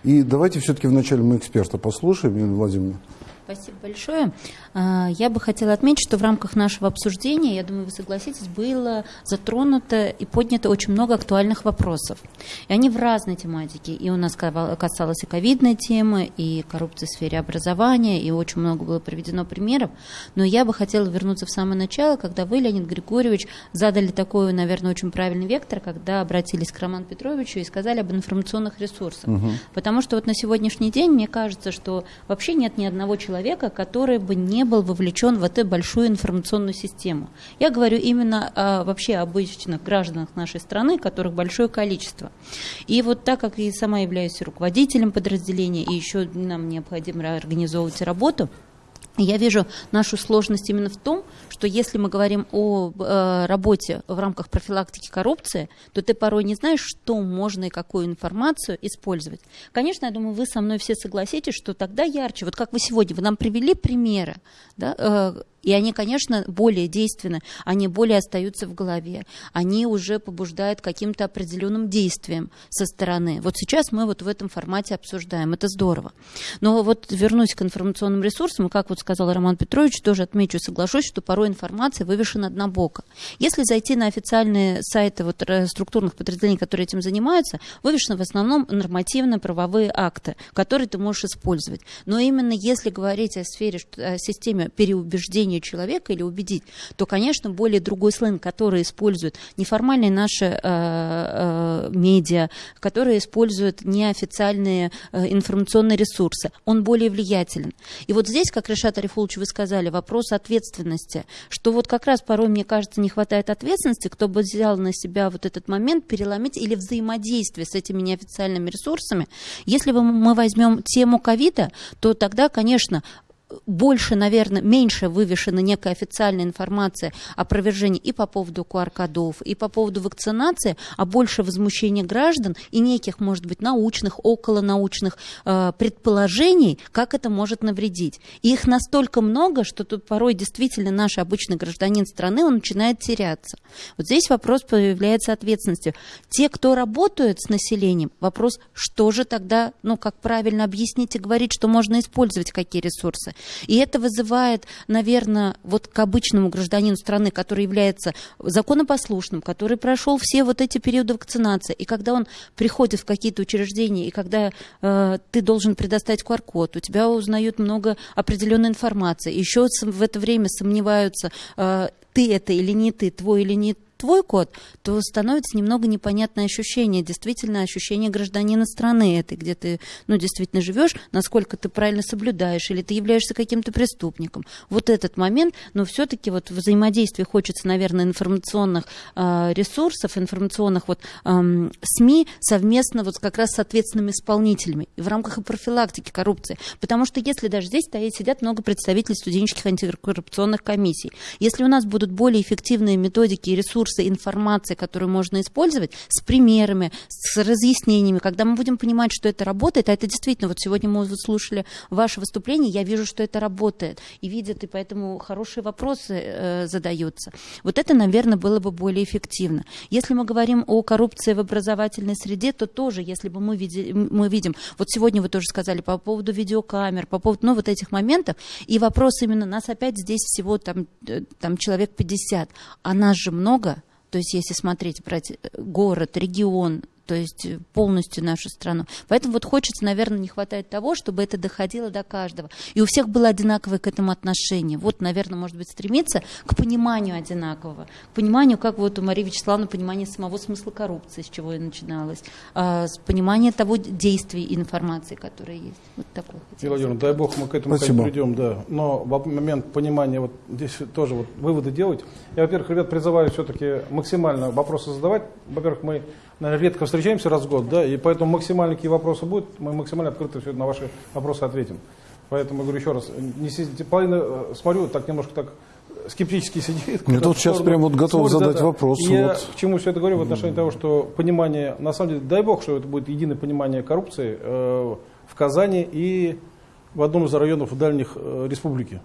и давайте все-таки вначале мы эксперта послушаем, Елена Владимировна. Спасибо большое. А, я бы хотела отметить, что в рамках нашего обсуждения, я думаю, вы согласитесь, было затронуто и поднято очень много актуальных вопросов. И они в разной тематике. И у нас касалось и ковидной темы, и коррупции в сфере образования, и очень много было приведено примеров. Но я бы хотела вернуться в самое начало, когда вы, Леонид Григорьевич, задали такой, наверное, очень правильный вектор, когда обратились к Роману Петровичу и сказали об информационных ресурсах. Угу. Потому что вот на сегодняшний день мне кажется, что вообще нет ни одного человека, который бы не не был вовлечен в эту большую информационную систему. Я говорю именно о, вообще обычных гражданах нашей страны, которых большое количество. И вот так как я сама являюсь руководителем подразделения, и еще нам необходимо организовывать работу, я вижу нашу сложность именно в том, что если мы говорим о э, работе в рамках профилактики коррупции, то ты порой не знаешь, что можно и какую информацию использовать. Конечно, я думаю, вы со мной все согласитесь, что тогда ярче. Вот как вы сегодня, вы нам привели примеры, да, э, и они, конечно, более действенны, они более остаются в голове, они уже побуждают каким-то определенным действием со стороны. Вот сейчас мы вот в этом формате обсуждаем, это здорово. Но вот вернусь к информационным ресурсам, как вот сказал Роман Петрович, тоже отмечу, соглашусь, что порой информация вывешена однобоко. Если зайти на официальные сайты вот э, структурных подразделений, которые этим занимаются, вывешены в основном нормативно-правовые акты, которые ты можешь использовать. Но именно если говорить о сфере, о системе переубеждения убеждению человека или убедить, то, конечно, более другой сленг, который используют неформальные наши э, э, медиа, которые используют неофициальные э, информационные ресурсы, он более влиятелен. И вот здесь, как Решат Арифулович, вы сказали, вопрос ответственности, что вот как раз порой, мне кажется, не хватает ответственности, кто бы взял на себя вот этот момент переломить или взаимодействие с этими неофициальными ресурсами. Если мы возьмем тему ковида, то тогда, конечно, больше, наверное, меньше вывешена некая официальная информация о провержении и по поводу QR-кодов, и по поводу вакцинации, а больше возмущения граждан и неких, может быть, научных, околонаучных э, предположений, как это может навредить. И их настолько много, что тут порой действительно наш обычный гражданин страны, он начинает теряться. Вот здесь вопрос появляется ответственности. Те, кто работают с населением, вопрос, что же тогда, ну, как правильно объяснить и говорить, что можно использовать какие ресурсы. И это вызывает, наверное, вот к обычному гражданину страны, который является законопослушным, который прошел все вот эти периоды вакцинации, и когда он приходит в какие-то учреждения, и когда э, ты должен предоставить QR-код, у тебя узнают много определенной информации, еще в это время сомневаются, э, ты это или не ты, твой или не твой код, то становится немного непонятное ощущение, действительно ощущение гражданина страны этой, где ты, ну, действительно живешь, насколько ты правильно соблюдаешь, или ты являешься каким-то преступником. Вот этот момент, но все-таки вот взаимодействие хочется, наверное, информационных э, ресурсов, информационных вот э, СМИ совместно вот как раз с ответственными исполнителями в рамках и профилактики коррупции. Потому что если даже здесь стоит, сидят много представителей студенческих антикоррупционных комиссий, если у нас будут более эффективные методики и ресурсы, ресурсы информации, которую можно использовать, с примерами, с разъяснениями, когда мы будем понимать, что это работает, а это действительно, вот сегодня мы вот слушали ваше выступление, я вижу, что это работает, и видят, и поэтому хорошие вопросы э, задаются. Вот это, наверное, было бы более эффективно. Если мы говорим о коррупции в образовательной среде, то тоже, если бы мы, види, мы видим, вот сегодня вы тоже сказали по поводу видеокамер, по поводу, ну, вот этих моментов, и вопрос именно, нас опять здесь всего там, э, там человек 50, а нас же много, то есть если смотреть, брать э, город, регион, то есть э, полностью нашу страну. Поэтому вот хочется, наверное, не хватает того, чтобы это доходило до каждого. И у всех было одинаковое к этому отношение. Вот, наверное, может быть, стремиться к пониманию одинакового, к пониманию, как вот у Марии Вячеславовны понимание самого смысла коррупции, с чего и начиналось, а, с понимания того действия и информации, которая есть. Вот такое. Владимир, дай бог мы к этому Спасибо. придем, да. Но в момент понимания, вот здесь тоже вот выводы делать. Я, во-первых, ребят, призываю все-таки максимально вопросы задавать. Во-первых, мы наверное, редко встречаемся раз в год, да, и поэтому максимально какие вопросы будут, мы максимально открыто все на ваши вопросы ответим. Поэтому, говорю еще раз, не сидите, половина, э, смотрю, так немножко так скептически сидит. Мне тут сейчас прям вот готов смотрит, задать да, вопрос. И Я вот. к чему все это говорю в отношении того, что понимание, на самом деле, дай бог, что это будет единое понимание коррупции э, в Казани и в одном из районов дальних э, республики.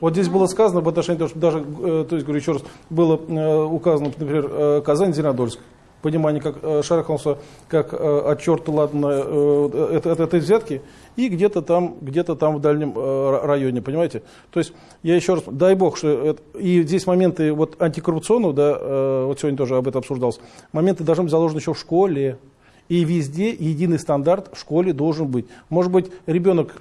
Вот здесь было сказано в отношении того, что даже, э, то есть, говорю еще раз, было э, указано, например, э, Казань, Зеленодольск. Понимание, как э, шарахнулся, как э, от черта ладно, э, это, это, взятки, и где-то там, где-то там в дальнем районе, понимаете? То есть, я еще раз, дай бог, что это, и здесь моменты вот антикоррупционного, да, вот сегодня тоже об этом обсуждалось, моменты должны быть заложены еще в школе, и везде единый стандарт в школе должен быть. Может быть, ребенок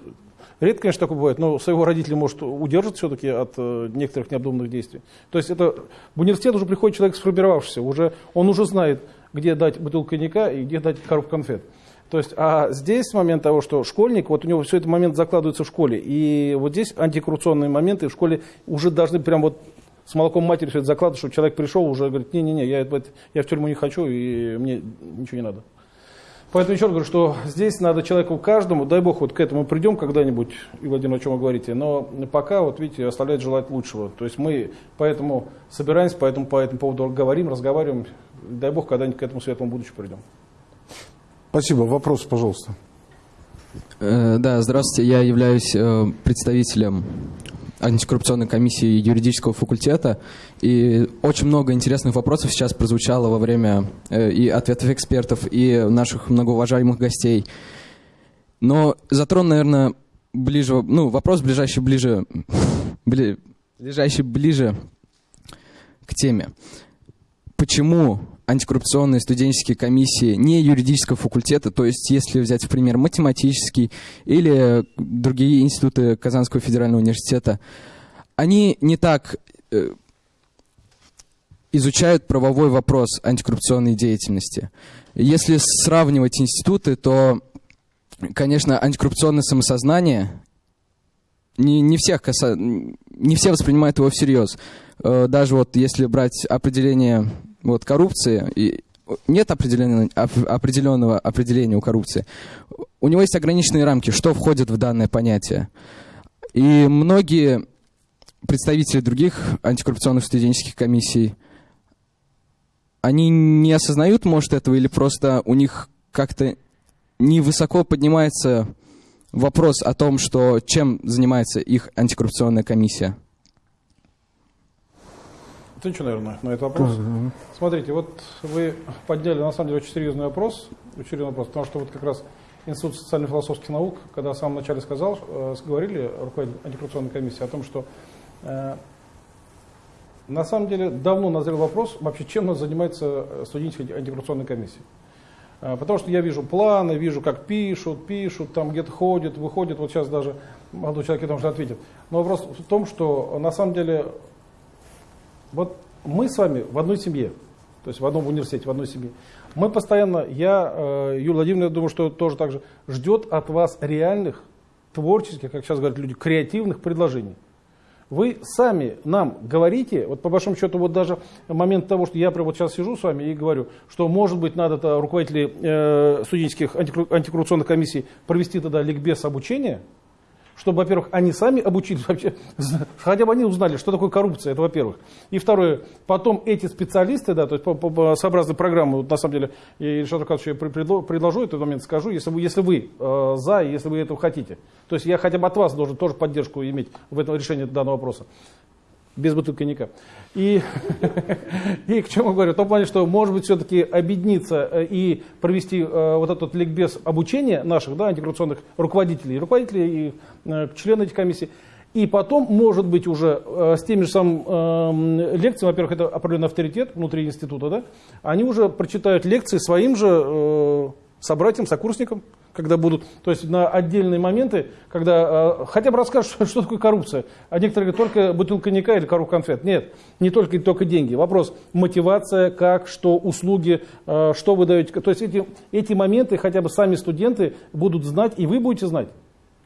Редко, конечно, такое бывает, но своего родителя может удержать все-таки от э, некоторых необдуманных действий. То есть это в университет уже приходит человек сформировавшийся, уже, он уже знает, где дать бутылку коньяка и где дать коробку конфет. То есть, а здесь момент того, что школьник, вот у него все это момент закладывается в школе, и вот здесь антикоррупционные моменты в школе уже должны прям вот с молоком матери все это закладывать, чтобы человек пришел уже говорит, не-не-не, я, я в тюрьму не хочу, и мне ничего не надо. Поэтому еще раз говорю, что здесь надо человеку каждому, дай бог, вот к этому придем когда-нибудь, и Владимир, о чем вы говорите, но пока, вот видите, оставляет желать лучшего. То есть мы поэтому собираемся, поэтому по этому поводу говорим, разговариваем, дай бог, когда-нибудь к этому светлому будущему придем. Спасибо. Вопрос, пожалуйста. Э, да, здравствуйте. Я являюсь э, представителем антикоррупционной комиссии юридического факультета. И очень много интересных вопросов сейчас прозвучало во время э, и ответов экспертов, и наших многоуважаемых гостей. Но затрону, наверное, ближе, ну, вопрос ближайший ближе, бли, ближайший ближе к теме. Почему антикоррупционные студенческие комиссии не юридического факультета, то есть если взять в пример математический или другие институты Казанского федерального университета, они не так э, изучают правовой вопрос антикоррупционной деятельности. Если сравнивать институты, то, конечно, антикоррупционное самосознание не, не, всех каса... не все воспринимают его всерьез. Э, даже вот если брать определение вот, коррупции, и нет определенного определения у коррупции. У него есть ограниченные рамки, что входит в данное понятие. И многие представители других антикоррупционных студенческих комиссий, они не осознают, может, этого, или просто у них как-то невысоко поднимается вопрос о том, что чем занимается их антикоррупционная комиссия. Что, наверное, на этот вопрос? Угу. Смотрите, вот вы подняли, на самом деле, очень серьезный вопрос, очень серьезный вопрос, потому что вот как раз Институт социально-философских наук, когда в самом начале сказал, э, говорили руководитель антикоррупционной комиссии о том, что э, на самом деле давно назрел вопрос, вообще чем нас занимается студенческая антикоррупционная комиссия. Э, потому что я вижу планы, вижу, как пишут, пишут, там где-то ходят, выходят, вот сейчас даже молодой человек этому же ответит. Но вопрос в том, что на самом деле вот мы с вами в одной семье, то есть в одном университете, в одной семье. Мы постоянно, я, э, Юлия Владимировна, я думаю, что тоже так же, ждет от вас реальных, творческих, как сейчас говорят люди, креативных предложений. Вы сами нам говорите, вот по большому счету, вот даже момент того, что я прямо вот сейчас сижу с вами и говорю, что может быть надо -то руководителей э, студенческих антикоррупционных комиссий провести тогда ликбез обучения, чтобы, во-первых, они сами обучились вообще, хотя бы они узнали, что такое коррупция, это во-первых. И второе, потом эти специалисты, да, то есть по, по, сообразно программы, вот, на самом деле, и Ильшат Рукадович, я предложу этот момент, скажу, если вы, если вы э, за, если вы этого хотите. То есть я хотя бы от вас должен тоже поддержку иметь в этом решении данного вопроса без бутылки коньяка. И, и к чему говорю? В том плане, что может быть все-таки объединиться э, и провести э, вот этот ликбез обучения наших да, антикоррупционных руководителей, руководителей и э, членов этих комиссий. И потом, может быть, уже э, с теми же самыми э, лекциями, во-первых, это определенный авторитет внутри института, да, они уже прочитают лекции своим же э, собратьям, сокурсникам, когда будут, то есть на отдельные моменты, когда э, хотя бы расскажут, что, что такое коррупция. А некоторые говорят, только бутылка коньяка или коробка конфет. Нет, не только, только деньги. Вопрос мотивация, как, что, услуги, э, что вы даете. То есть эти, эти моменты хотя бы сами студенты будут знать, и вы будете знать.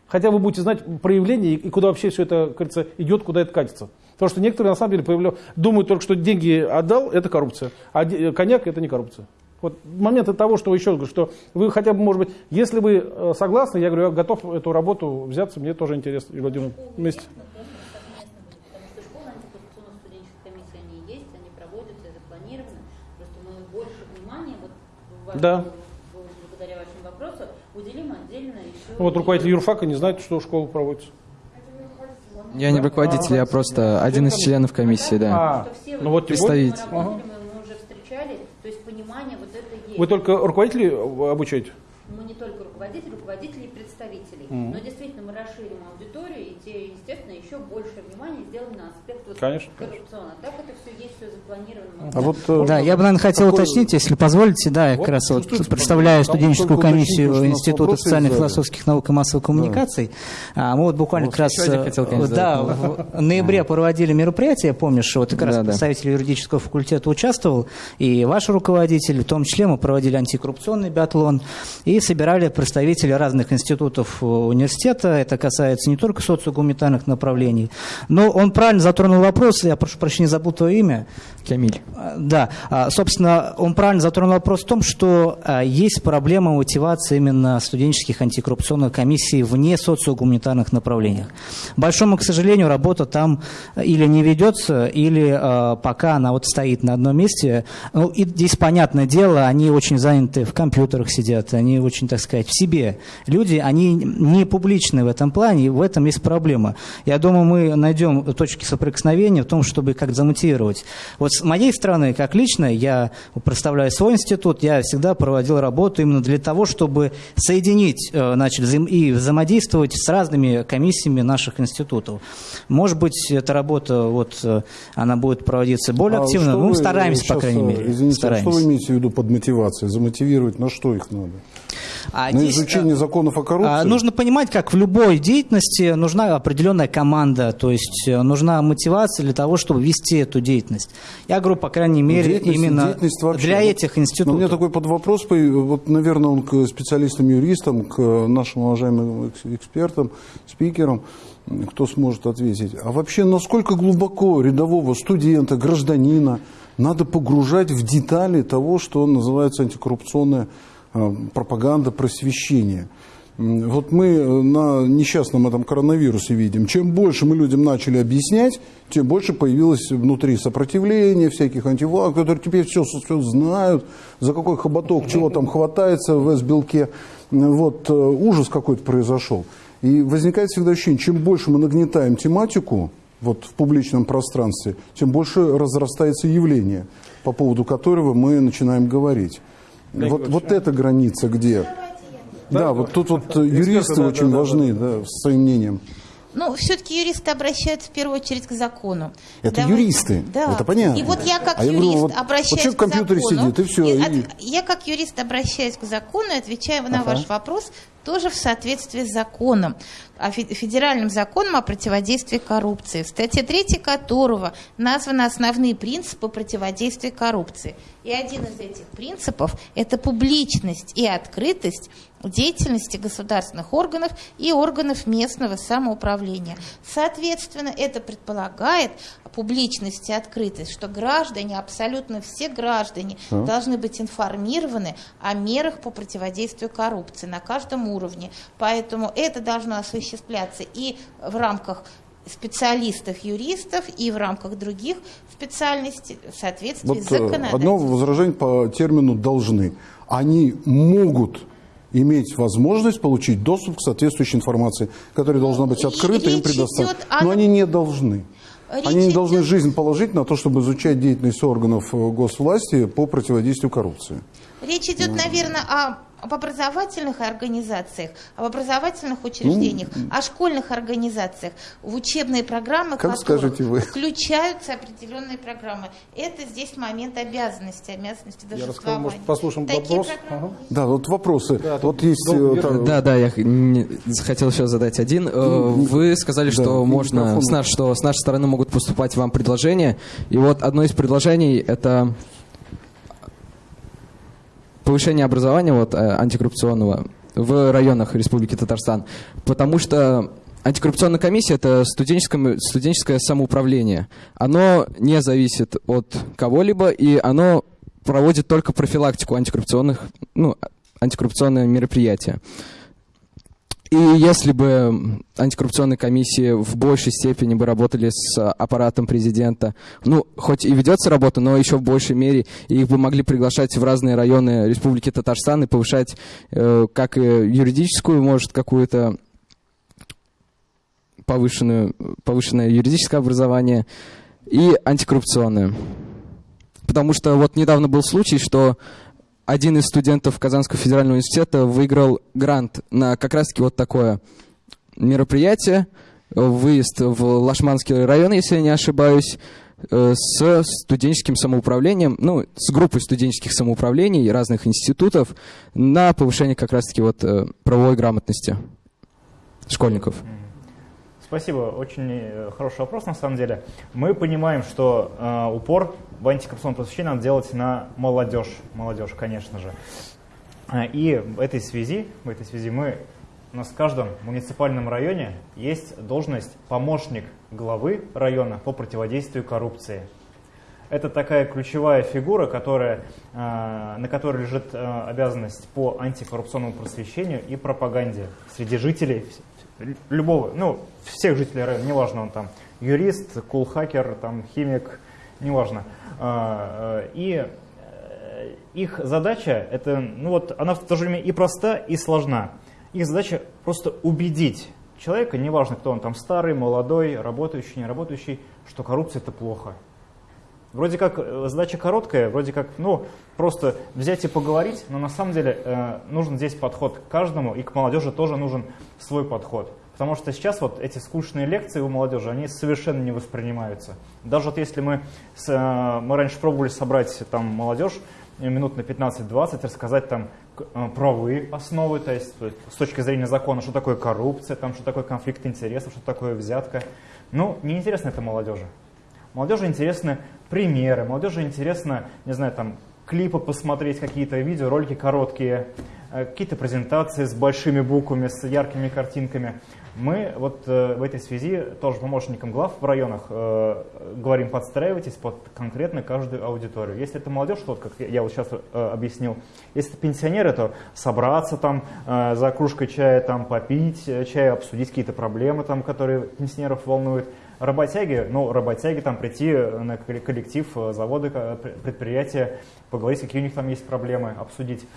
Хотя вы будете знать проявление и куда вообще все это, кажется, идет, куда это катится. Потому что некоторые на самом деле появляют, думают только, что деньги отдал, это коррупция, а коньяк это не коррупция. Вот момент того, что еще говорю, что вы хотя бы, может быть, если вы э, согласны, я говорю, я готов эту работу взяться, мне тоже интересно, Юрий Владимирович, вместе. Да. Благодаря вашим вопросам уделим отдельно еще... Вот руководитель юрфака не знает, что школа проводится. Я не руководитель, я просто один из членов комиссии, да. А, ну вот представитель. Ага. Вы только руководителей обучаете? Мы не только руководители, руководители и представители. Mm. Но действительно мы расширим аудиторию, и те, естественно, еще больше внимания сделаем на аспект вот конечно, коррупционного. Так это все есть, все запланировано. А вот, э, да, я бы, наверное, хотел такой... уточнить, если позволите, да, я вот, как раз вот представляю студенческую комиссию Института социальных и философских наук и массовых коммуникаций. Да. Мы вот буквально вот, как раз хотел, конечно, да, в ноябре проводили мероприятие, помнишь, вот как раз да, представитель юридического факультета участвовал, и ваш руководитель, в том числе мы проводили антикоррупционный биатлон, и собирали представители разных институтов университета, это касается не только социогуманитарных направлений, но он правильно затронул вопрос, я прошу прощения, забыл твое имя. Камиль. Да, а, собственно, он правильно затронул вопрос в том, что а, есть проблема мотивации именно студенческих антикоррупционных комиссий вне социогуманитарных направлениях. Большому, к сожалению, работа там или не ведется, или а, пока она вот стоит на одном месте. Ну, и здесь, понятное дело, они очень заняты в компьютерах сидят, они очень, так сказать, в себе. Люди, они не публичны в этом плане, и в этом есть проблема. Я думаю, мы найдем точки соприкосновения в том, чтобы как-то замотивировать. Вот с моей стороны, как лично, я представляю свой институт, я всегда проводил работу именно для того, чтобы соединить э, значит, и взаимодействовать с разными комиссиями наших институтов. Может быть, эта работа, вот, э, она будет проводиться более а активно, ну, мы стараемся, по крайней мере. Извините, стараемся. А что вы имеете в виду под мотивацией? Замотивировать на что их надо? А на здесь, изучение законов о коррупции? А, нужно понимать, как в любой деятельности нужна определенная команда, то есть э, нужна мотивация для того, чтобы вести эту деятельность. Я говорю, по крайней мере, именно вообще. для этих институтов. Но у меня такой под вопрос, вот, наверное, он к специалистам-юристам, к нашим уважаемым экспертам, спикерам, кто сможет ответить. А вообще, насколько глубоко рядового студента, гражданина надо погружать в детали того, что называется антикоррупционная Э, пропаганда просвещения. Вот мы э, на несчастном этом коронавирусе видим, чем больше мы людям начали объяснять, тем больше появилось внутри сопротивления, всяких антивлаг, которые теперь все, все знают, за какой хоботок чего там хватается в S-белке. Вот э, ужас какой-то произошел. И возникает всегда ощущение, чем больше мы нагнетаем тематику вот, в публичном пространстве, тем больше разрастается явление, по поводу которого мы начинаем говорить. Вот, вот эта граница где? Да, да вот тут вот юристы да, очень да, важны да, да, с своим мнением. Ну, все-таки юристы обращаются в первую очередь к закону. Это Давай... юристы, да. это понятно. И вот я как а юрист я говорю, вот, обращаюсь вот в компьютере закону. сидит, и все. И, и... От, я как юрист обращаюсь к закону и отвечаю на ага. ваш вопрос тоже в соответствии с законом, федеральным законом о противодействии коррупции, в статье 3 которого названы основные принципы противодействия коррупции. И один из этих принципов – это публичность и открытость деятельности государственных органов и органов местного самоуправления. Соответственно, это предполагает публичность и открытость, что граждане, абсолютно все граждане, а? должны быть информированы о мерах по противодействию коррупции на каждом уровне уровне. Поэтому это должно осуществляться и в рамках специалистов, юристов и в рамках других специальностей в соответствии Вот с э, законодательством. одно возражение по термину «должны». Они могут иметь возможность получить доступ к соответствующей информации, которая должна быть И открыта, им речь предоставлена. Но они не должны. Речь Они не должны жизнь положить на то, чтобы изучать деятельность органов э, госвласти по противодействию коррупции. Речь идет, наверное, о об образовательных организациях, об образовательных учреждениях, о школьных организациях, в учебные программы, Как скажете вы. включаются определенные программы. Это здесь момент обязанности, обязанности Я расскажу, может, послушаем Такие вопрос. программы Ага. Да, вот вопросы. Да, вот есть... долго э, держу. та- Да, да, я хотел еще задать один. Э, Вы сказали, да, что можно с, наш- что с нашей стороны могут поступать вам предложения. И вот одно из предложений это повышение образования вот, э, антикоррупционного в районах Республики Татарстан. Потому что антикоррупционная комиссия это студенческое, студенческое самоуправление. Оно не зависит от кого-либо, и оно проводит только профилактику антикоррупционных, ну, антикоррупционные мероприятия. И если бы антикоррупционные комиссии в большей степени бы работали с аппаратом президента, ну, хоть и ведется работа, но еще в большей мере, их бы могли приглашать в разные районы Республики Татарстан и повышать э, как и юридическую, может, какую-то повышенную, повышенное юридическое образование и антикоррупционное. Потому что вот недавно был случай, что один из студентов Казанского федерального университета выиграл грант на как раз-таки вот такое мероприятие, выезд в Лашманский район, если я не ошибаюсь, э, с студенческим самоуправлением, ну, с группой студенческих самоуправлений разных институтов на повышение как раз-таки вот э, правовой грамотности школьников. Спасибо, очень э, хороший вопрос на самом деле. Мы понимаем, что э, упор в антикоррупционном просвещении надо делать на молодежь, молодежь, конечно же. Э, И в этой связи, в этой связи мы, у нас в каждом муниципальном районе есть должность помощник главы района по противодействию коррупции. Это такая ключевая фигура, которая, э, на которой лежит обязанность по антикоррупционному просвещению и пропаганде среди жителей любого, ну, всех жителей района, неважно, он там юрист, кулхакер, там, химик, неважно. А, э, И э, их задача, это, ну вот, она в то же время и проста, и сложна. Их задача просто убедить человека, неважно, кто он там, старый, молодой, работающий, не работающий, что коррупция это плохо. Вроде как э, задача короткая, вроде как, ну, просто взять и поговорить, но на самом деле э, нужен здесь подход к каждому, и к молодежи тоже нужен свой подход. Потому что сейчас вот эти скучные лекции у молодежи, они совершенно не воспринимаются. Даже вот если мы, с, э, мы раньше пробовали собрать там молодежь, э, минут на 15-20, рассказать там э, правовые основы, то есть с точки зрения закона, что такое коррупция, там, что такое конфликт интересов, что такое взятка. Ну, неинтересно это молодежи. Молодежи интересны примеры, молодежи интересно, не знаю, там, клипы посмотреть, какие-то видео, ролики короткие, какие-то презентации с большими буквами, с яркими картинками. Мы вот э, в этой связи тоже помощникам глав в районах э, говорим, подстраивайтесь под конкретно каждую аудиторию. Если это молодежь, вот как я вот сейчас э, объяснил, если это пенсионеры, то собраться там за кружкой чая, там попить чай, обсудить какие-то проблемы, там, которые пенсионеров волнуют. Работяги, ну, работяги там прийти на колле- коллектив пр- предприятия, поговорить, какие у них там есть проблемы, обсудить.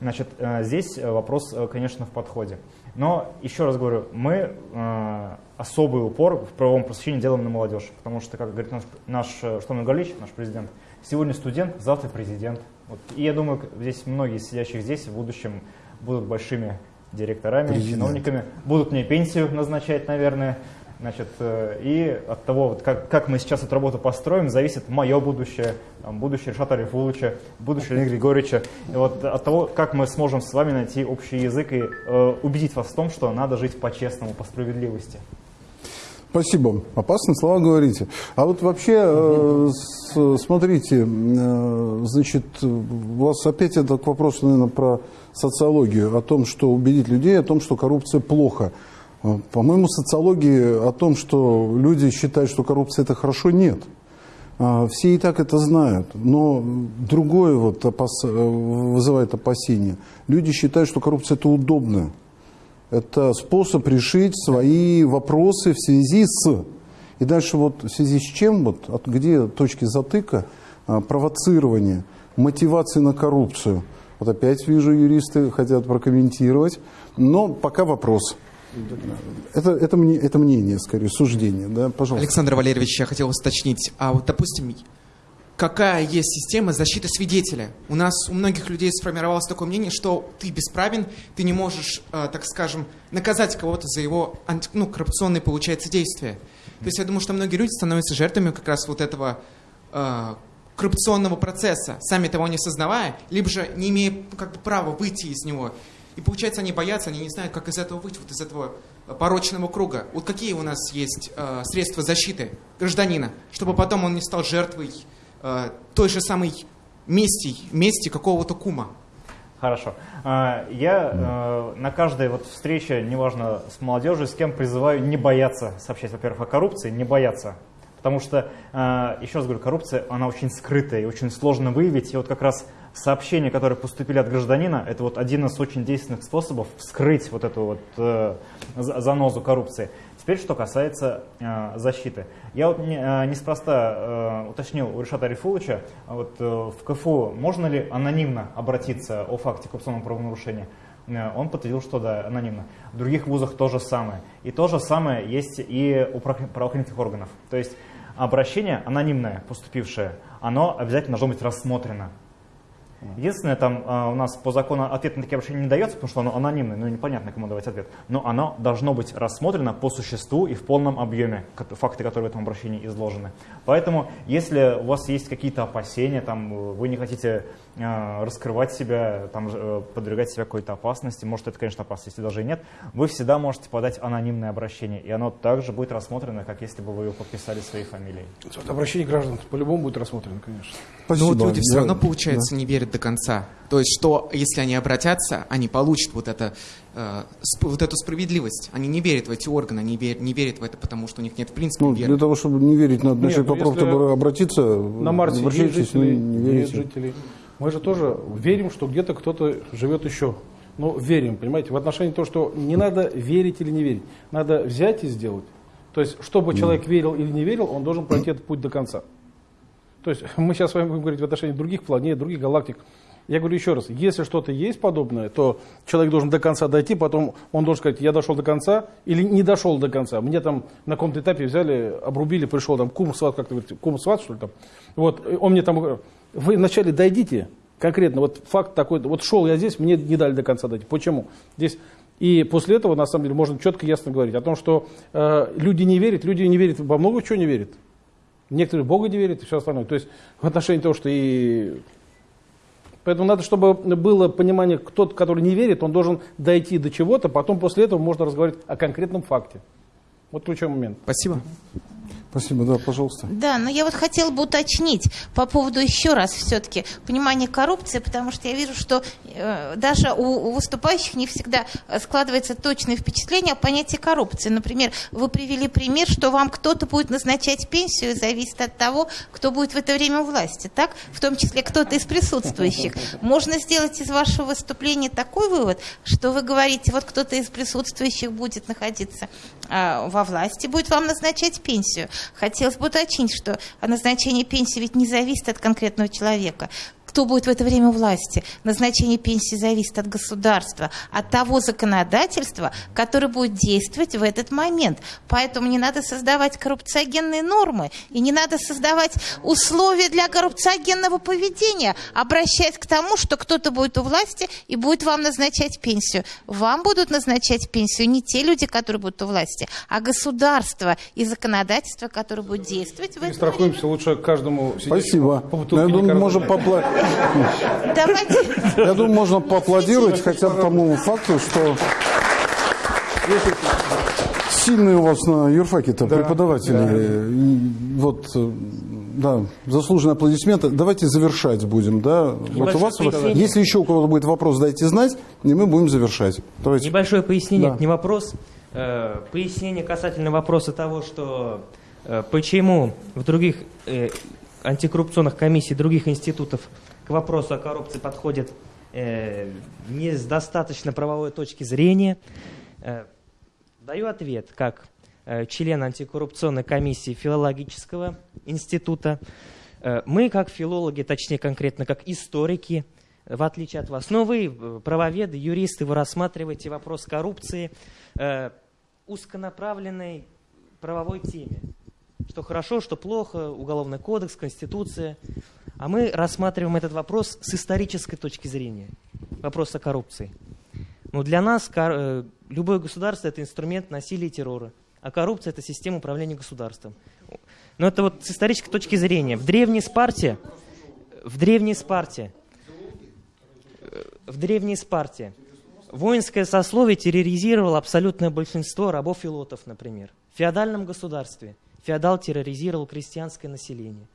Значит, здесь вопрос, конечно, в подходе. Но, еще раз говорю, мы э, особый упор в правовом просвещении делаем на молодежь, потому что, как говорит наш, наш э, Штомин Галич, наш президент, сегодня студент, завтра президент. Вот. И я думаю, здесь многие сидящих здесь в будущем будут большими директорами, Президент. чиновниками, будут мне пенсию назначать, наверное. Значит, э, и от того, вот как, как мы сейчас эту работу построим, зависит мое будущее, там, будущее Решата Арифуловича, будущее Леонида Григорьевича. И вот от того, как мы сможем с вами найти общий язык и э, убедить вас в том, что надо жить по-честному, по справедливости. Спасибо. Опасные слова говорите. А вот вообще, э, смотрите, э, значит, у вас опять это к вопросу, наверное, про социологию, о том, что убедить людей, о том, что коррупция плохо. Э, По-моему, социологии о том, что люди считают, что коррупция это хорошо, нет. А, Все и так это знают, но другое вот опас- э, вызывает опасения. Люди считают, что коррупция это удобно. Это способ решить свои вопросы в связи с... И дальше вот в связи с чем, вот, от где точки затыка, а, провоцирования, мотивации на коррупцию. Вот опять вижу, юристы хотят прокомментировать. Но пока вопрос. Это, это, мне, это мнение, скорее, суждение. Да? Пожалуйста. Александр Валерьевич, я хотел уточнить. А вот, допустим, какая есть система защиты свидетеля? У нас у многих людей сформировалось такое мнение, что ты бесправен, ты не можешь, э, так скажем, наказать кого-то за его ну, коррупционные, получается, действия. То есть я думаю, что многие люди становятся жертвами как раз вот этого э, коррупционного процесса, сами того не сознавая, либо же не имея как бы, права выйти из него. И получается, они боятся, они не знают, как из этого выйти, вот из этого порочного круга. Вот какие у нас есть э, средства защиты гражданина, чтобы потом он не стал жертвой э, той же самой мести, мести какого-то кума? Хорошо. А, Я э, на каждой вот встрече, неважно с молодежью, с кем призываю не бояться сообщать, во-первых, о коррупции, не бояться. Потому что, э, еще раз говорю, коррупция, она очень скрытая и очень сложно выявить. И вот как раз сообщения, которые поступили от гражданина, это вот один из очень действенных способов вскрыть вот эту вот э, за- занозу коррупции. Теперь, что касается э, защиты. Я вот не, э, неспроста э, уточнил у Решата Арифуловича, а вот э, в КФУ можно ли анонимно обратиться о факте коррупционного правонарушения? Э, Он подтвердил, что да, анонимно. В других вузах то же самое. И то же самое есть и у правоохран- правоохранительных органов. То есть обращение анонимное, поступившее, оно обязательно должно быть рассмотрено. Единственное, там э, у нас по закону ответ на такие обращения не дается, потому что оно анонимное, ну непонятно, кому давать ответ. Но оно должно быть рассмотрено по существу и в полном объеме, факты, которые в этом обращении изложены. Поэтому, если у вас есть какие-то опасения, там, вы не хотите э, раскрывать себя, там, э, подвергать себя какой-то опасности, может, это, конечно, опасности даже и нет, вы всегда можете подать анонимное обращение, и оно также будет рассмотрено, как если бы вы его подписали своей фамилией. Вот Обращение граждан по-любому будет рассмотрено, конечно. Но Ну, вот Спасибо. люди все равно, получается, не верят до конца. То есть, что если они обратятся, они получат вот, это, э, вот эту справедливость. Они не верят в эти органы, они вер- не верят в это, потому что у них нет в принципе Ну, веры. для того, чтобы не верить, надо Нет, начать ну, попробовать обратиться. На Марсе есть жители, ну, не верите. жителей. Мы же тоже верим, что где-то кто-то живет еще. Но верим, понимаете, в отношении того, что не надо верить или не верить. Надо взять и сделать. То есть, чтобы человек верил или не верил, он должен пройти этот путь до конца. То есть, мы сейчас с вами будем говорить в отношении других планет, других галактик. Я говорю еще раз, если что-то есть подобное, то человек должен до конца дойти, потом он должен сказать, я дошел до конца или не дошел до конца. Мне там на каком-то этапе взяли, обрубили, пришел там кум сват, как ты говорите, кум сват, что ли там. Вот, он мне там, вы вначале дойдите, конкретно, вот факт такой, вот шел я здесь, мне не дали до конца дойти. Почему? Здесь и после этого, на самом деле, можно четко и ясно говорить о том, что э, люди не верят, люди не верят, во много чего не верят. Некоторые Бога не верят и все остальное. То есть в отношении того, что и... Поэтому надо, чтобы было понимание, кто-то, который не верит, он должен дойти до чего-то, потом после этого можно разговаривать о конкретном факте. Вот ключевой момент. Спасибо. Спасибо, да, пожалуйста. Да, но я вот хотела бы уточнить по поводу еще раз все-таки понимания коррупции, потому что я вижу, что э, даже у, у выступающих не всегда э, складывается точное впечатление о понятии коррупции. Например, вы привели пример, что вам кто-то будет назначать пенсию, зависит от того, кто будет в это время у власти, так? В том числе кто-то из присутствующих. Можно сделать из вашего выступления такой вывод, что вы говорите, вот кто-то из присутствующих будет находиться а, во власти, будет вам назначать пенсию. Хотелось бы уточнить, что назначение пенсии ведь не зависит от конкретного человека. Кто будет в это время у власти? Назначение пенсии зависит от государства, от того законодательства, которое будет действовать в этот момент. Поэтому не надо создавать коррупциогенные нормы и не надо создавать условия для коррупциогенного поведения, обращаясь к тому, что кто-то будет у власти и будет вам назначать пенсию. Вам будут назначать пенсию не те люди, которые будут у власти, а государство и законодательство, которое будет действовать в И это страхуемся лучше каждому Спасибо. по думаю, лекарства. можем попла- Давайте. Я думаю, можно поаплодировать хотя бы тому факту, что сильные у вас на юрфаке-то преподаватели. И Вот, э, да, заслуженные аплодисменты. Давайте завершать будем, да? Вот у вас, пояснение. если еще у кого-то будет вопрос, дайте знать, и мы будем завершать. Давайте. Небольшое пояснение, Да. это не вопрос. Э, Пояснение касательно вопроса того, что э, почему в других антикоррупционных комиссий других институтов к вопросу о коррупции подходят э, не с достаточно правовой точки зрения. Э, даю ответ как э, член антикоррупционной комиссии филологического института. Э, мы, как филологи, точнее конкретно как историки, в отличие от вас, но вы, правоведы, юристы, вы рассматриваете вопрос коррупции э, узконаправленной правовой теме. Что хорошо, что плохо, уголовный кодекс, конституция. А мы рассматриваем этот вопрос с исторической точки зрения. Вопрос о коррупции. Но для нас э, любое государство – это инструмент насилия и террора, а коррупция – это система управления государством. Но это вот с исторической точки зрения. В древней Спарте, в древней Спарте, э, в древней Спарте воинское сословие терроризировало абсолютное большинство рабов и лотов, например. В феодальном государстве феодал терроризировал крестьянское население.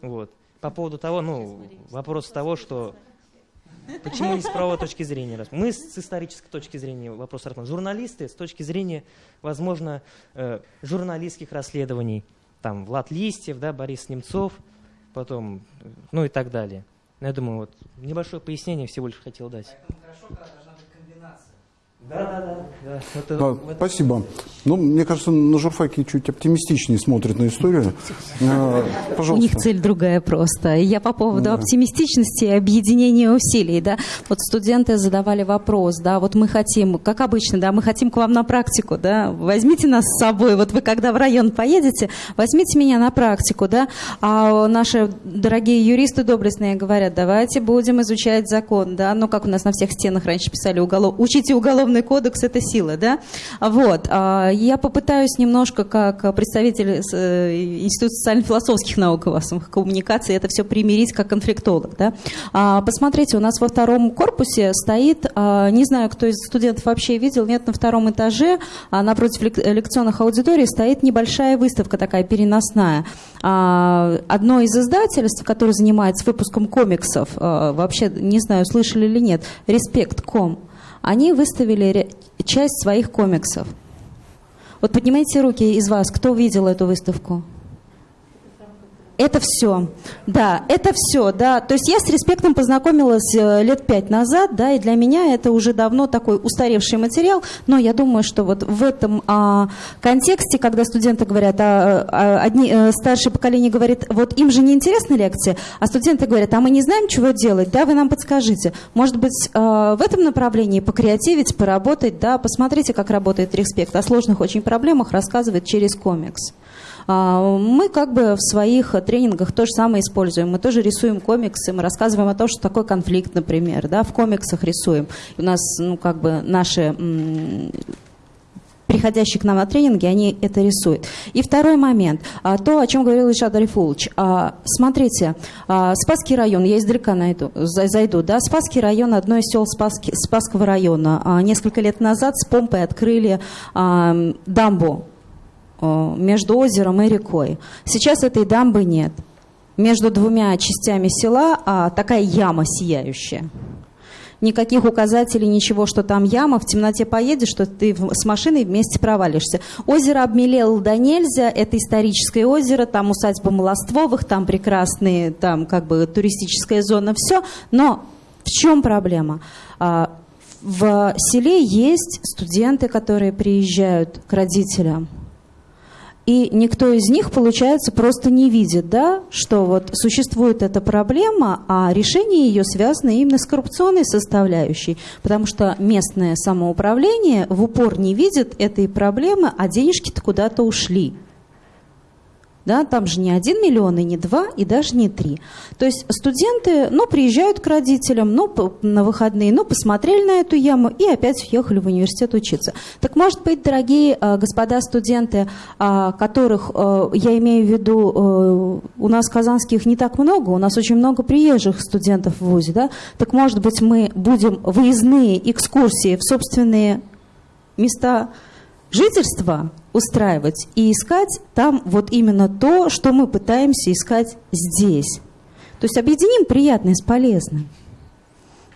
Вот. По поводу того, ну, вопрос того, что Почему не с правовой точки зрения? Мы с исторической точки зрения вопрос рассматриваем. Журналисты с точки зрения, возможно, э, журналистских расследований. Там Влад Листьев, да, Борис Немцов, потом, ну и так далее. Я думаю, вот небольшое пояснение всего лишь хотел дать. Поэтому хорошо, да, да, да. Это, да это... Спасибо. Ну, мне кажется, на журфаке чуть оптимистичнее смотрит на историю. Пожалуйста. У них цель другая просто. Я по поводу да. оптимистичности и объединения усилий, да. Вот студенты задавали вопрос, да, вот мы хотим, как обычно, да, мы хотим к вам на практику, да, возьмите нас с собой, вот вы когда в район поедете, возьмите меня на практику, да, а наши дорогие юристы доблестные говорят, давайте будем изучать закон, да, ну, как у нас на всех стенах раньше писали, уголов... учите уголовный уголовный кодекс – это сила, да? Вот. А, я попытаюсь немножко, как представитель э, Института социально-философских наук и массовых коммуникаций, это все примирить как конфликтолог, да? А, посмотрите, у нас во втором корпусе стоит, а, не знаю, кто из студентов вообще видел, нет, на втором этаже, напротив лекционных аудиторий стоит небольшая выставка такая переносная. Одно из издательств, которое занимается выпуском комиксов, вообще, не знаю, слышали или нет, Респект.ком они выставили часть своих комиксов. Вот поднимайте руки из вас, кто видел эту выставку? Это все. Да, это все, да. То есть я с респектом познакомилась э, лет пять назад, да, и для меня это уже давно такой устаревший материал, но я думаю, что вот в этом а, контексте, когда студенты говорят, а, а, одни, а, старшее поколение говорит, вот им же не интересны лекции, а студенты говорят, а мы не знаем, чего делать, да, вы нам подскажите. Может быть, а, в этом направлении покреативить, поработать, да, посмотрите, как работает респект. О сложных очень проблемах рассказывает через комикс. А, мы как бы в своих тренингах то же самое используем. Мы тоже рисуем комиксы, мы рассказываем о том, что такое конфликт, например, да, в комиксах рисуем. У нас, ну, как бы наши приходящие к нам на тренинги, они это рисуют. И второй момент, а, то, о чем говорил Ишад Арифулович. А, смотрите, Спасский район, я издалека найду, зайду, да, Спасский район, одно из сел Спасского района. Несколько лет назад с помпой открыли дамбу Э, между озером и рекой. Сейчас этой дамбы нет. Между двумя частями села а, такая яма сияющая. Никаких указателей, ничего, что там яма. В темноте поедешь, что ты с машиной вместе провалишься. Озеро обмелело до нельзя. Это историческое озеро. Там усадьба Молоствовых, там прекрасные, там как бы туристическая зона, все. Но в чем проблема? А, в селе есть студенты, которые приезжают к родителям и никто из них, получается, просто не видит, да, что вот существует эта проблема, а решение ее связано именно с коррупционной составляющей, потому что местное самоуправление в упор не видит этой проблемы, а денежки-то куда-то ушли. Да, там же не один миллион, и не два, и даже не три. То есть студенты, ну, приезжают к родителям, ну, на выходные, ну, посмотрели на эту яму и опять уехали в университет учиться. Так, может быть, дорогие э, господа студенты, э, которых, э, я имею в виду, э, у нас казанских не так много, у нас очень много приезжих студентов в ВУЗе, да, так, может быть, мы будем выездные экскурсии в собственные места жительства устраивать и искать там вот именно то, что мы пытаемся искать здесь. То есть объединим приятное с полезным.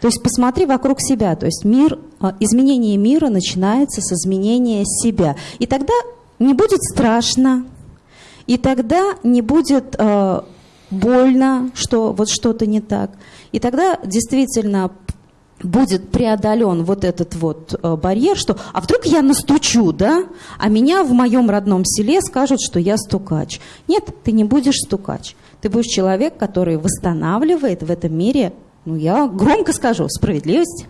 То есть посмотри вокруг себя. То есть мир, а, изменение мира начинается с изменения себя. И тогда не будет страшно, и тогда не будет э, больно, что вот что-то не так. И тогда действительно будет преодолен вот этот вот э, барьер, что а вдруг я настучу, да, а меня в моем родном селе скажут, что я стукач. Нет, ты не будешь стукач. Ты будешь человек, который восстанавливает в этом мире, ну я громко скажу, справедливость.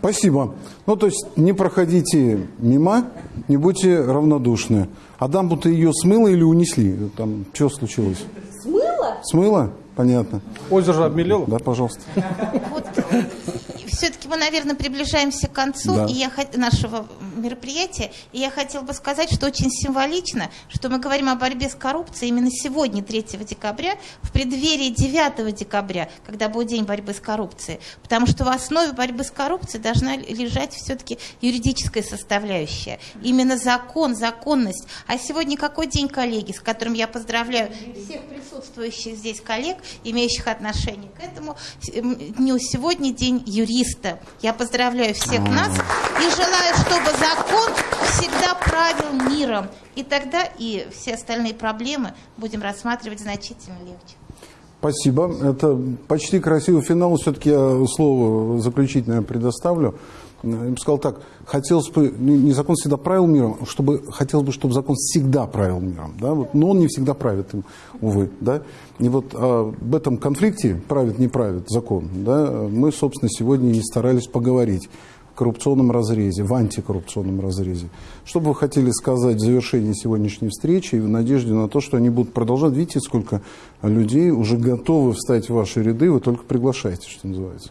Спасибо. Ну, то есть не проходите мимо, не будьте равнодушны. А дамбу-то ее смыло или унесли? Там что случилось? Смыло? Смыло? Понятно. Озеро же обмелело? Да, пожалуйста. Вот все-таки мы, наверное, приближаемся к концу Да. и я нашего мероприятия. И я хотела бы сказать, что очень символично, что мы говорим о борьбе с коррупцией именно сегодня, 3 декабря, в преддверии 9 декабря, когда будет День борьбы с коррупцией. Потому что в основе борьбы с коррупцией должна лежать все-таки юридическая составляющая. Именно закон, законность. А сегодня какой день, коллеги, с которым я поздравляю всех присутствующих здесь коллег, имеющих отношение к этому м, дню. Сегодня день юриста. Я поздравляю всех нас и желаю, чтобы закон всегда правил миром. И тогда и все остальные проблемы будем рассматривать значительно легче. Спасибо. Это почти красивый финал. Все-таки я слово заключительное предоставлю. Я бы сказал так, хотелось бы, не не закон всегда правил миром, а чтобы, хотелось бы, чтобы закон всегда правил миром, да, вот, но он не всегда правит им, увы, да, и вот а, об этом конфликте, правит, не правит закон, да, мы, собственно, сегодня и старались поговорить в коррупционном разрезе, в антикоррупционном разрезе. Что бы вы хотели сказать в завершении сегодняшней встречи и в надежде на то, что они будут продолжать? Видите, сколько людей уже готовы встать в ваши ряды, вы только приглашаете, что называется.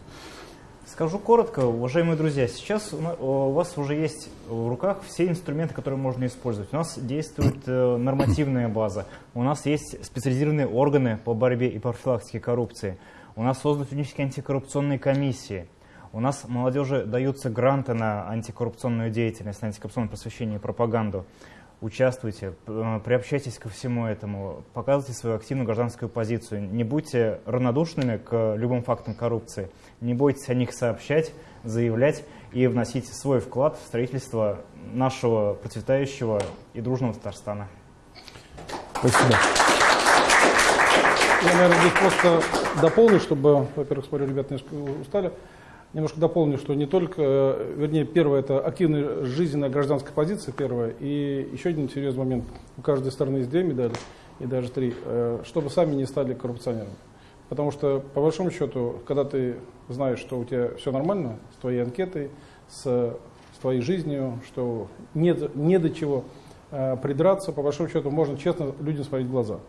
Скажу коротко, уважаемые друзья, сейчас у вас уже есть в руках все инструменты, которые можно использовать. У нас действует э, нормативная база, у нас есть специализированные органы по борьбе и профилактике коррупции, у нас созданы студенческие антикоррупционные комиссии, у нас молодежи даются гранты на антикоррупционную деятельность, на антикоррупционное просвещение и пропаганду. Участвуйте, э, приобщайтесь ко всему этому, показывайте свою активную гражданскую позицию. Не будьте равнодушными к любым фактам коррупции. Не бойтесь о них сообщать, заявлять и вносить свой вклад в строительство нашего процветающего и дружного Татарстана. Спасибо. Я, наверное, здесь просто дополню, чтобы, во-первых, смотрю, ребята немножко устали, немножко дополню, что не только, э, вернее, первое, это активная жизненная гражданская позиция, первое, и еще один серьезный момент, у каждой стороны есть две медали, и даже три, э, чтобы сами не стали коррупционерами. Потому что, по большому счету, когда ты знаешь, что у тебя все нормально с твоей анкетой, с, с твоей жизнью, что нет, не до чего э, придраться, по большому счету, можно честно людям смотреть в глаза.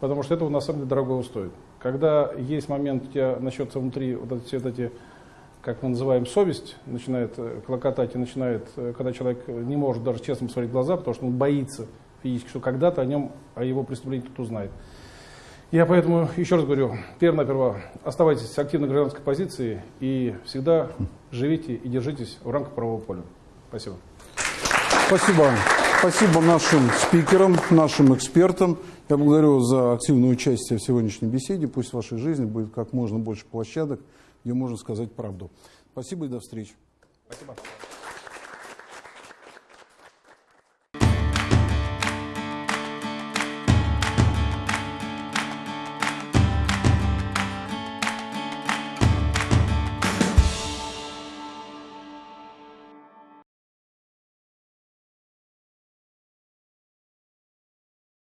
Потому что этого на самом деле дорого стоит. Когда есть момент, у тебя начнется внутри вот эти, все вот эти, как мы называем, совесть, начинает э, клокотать и начинает, э, когда человек не может даже честно посмотреть в глаза, потому что он боится физически, что когда-то о нем, о его преступлении кто-то узнает. Я поэтому еще раз говорю, первое-наперво, оставайтесь в активной гражданской позиции и всегда живите и держитесь в рамках правового поля. Спасибо. Спасибо. Спасибо нашим спикерам, нашим экспертам. Я благодарю за активное участие в сегодняшней беседе. Пусть в вашей жизни будет как можно больше площадок, где можно сказать правду. Спасибо и до встречи. Спасибо.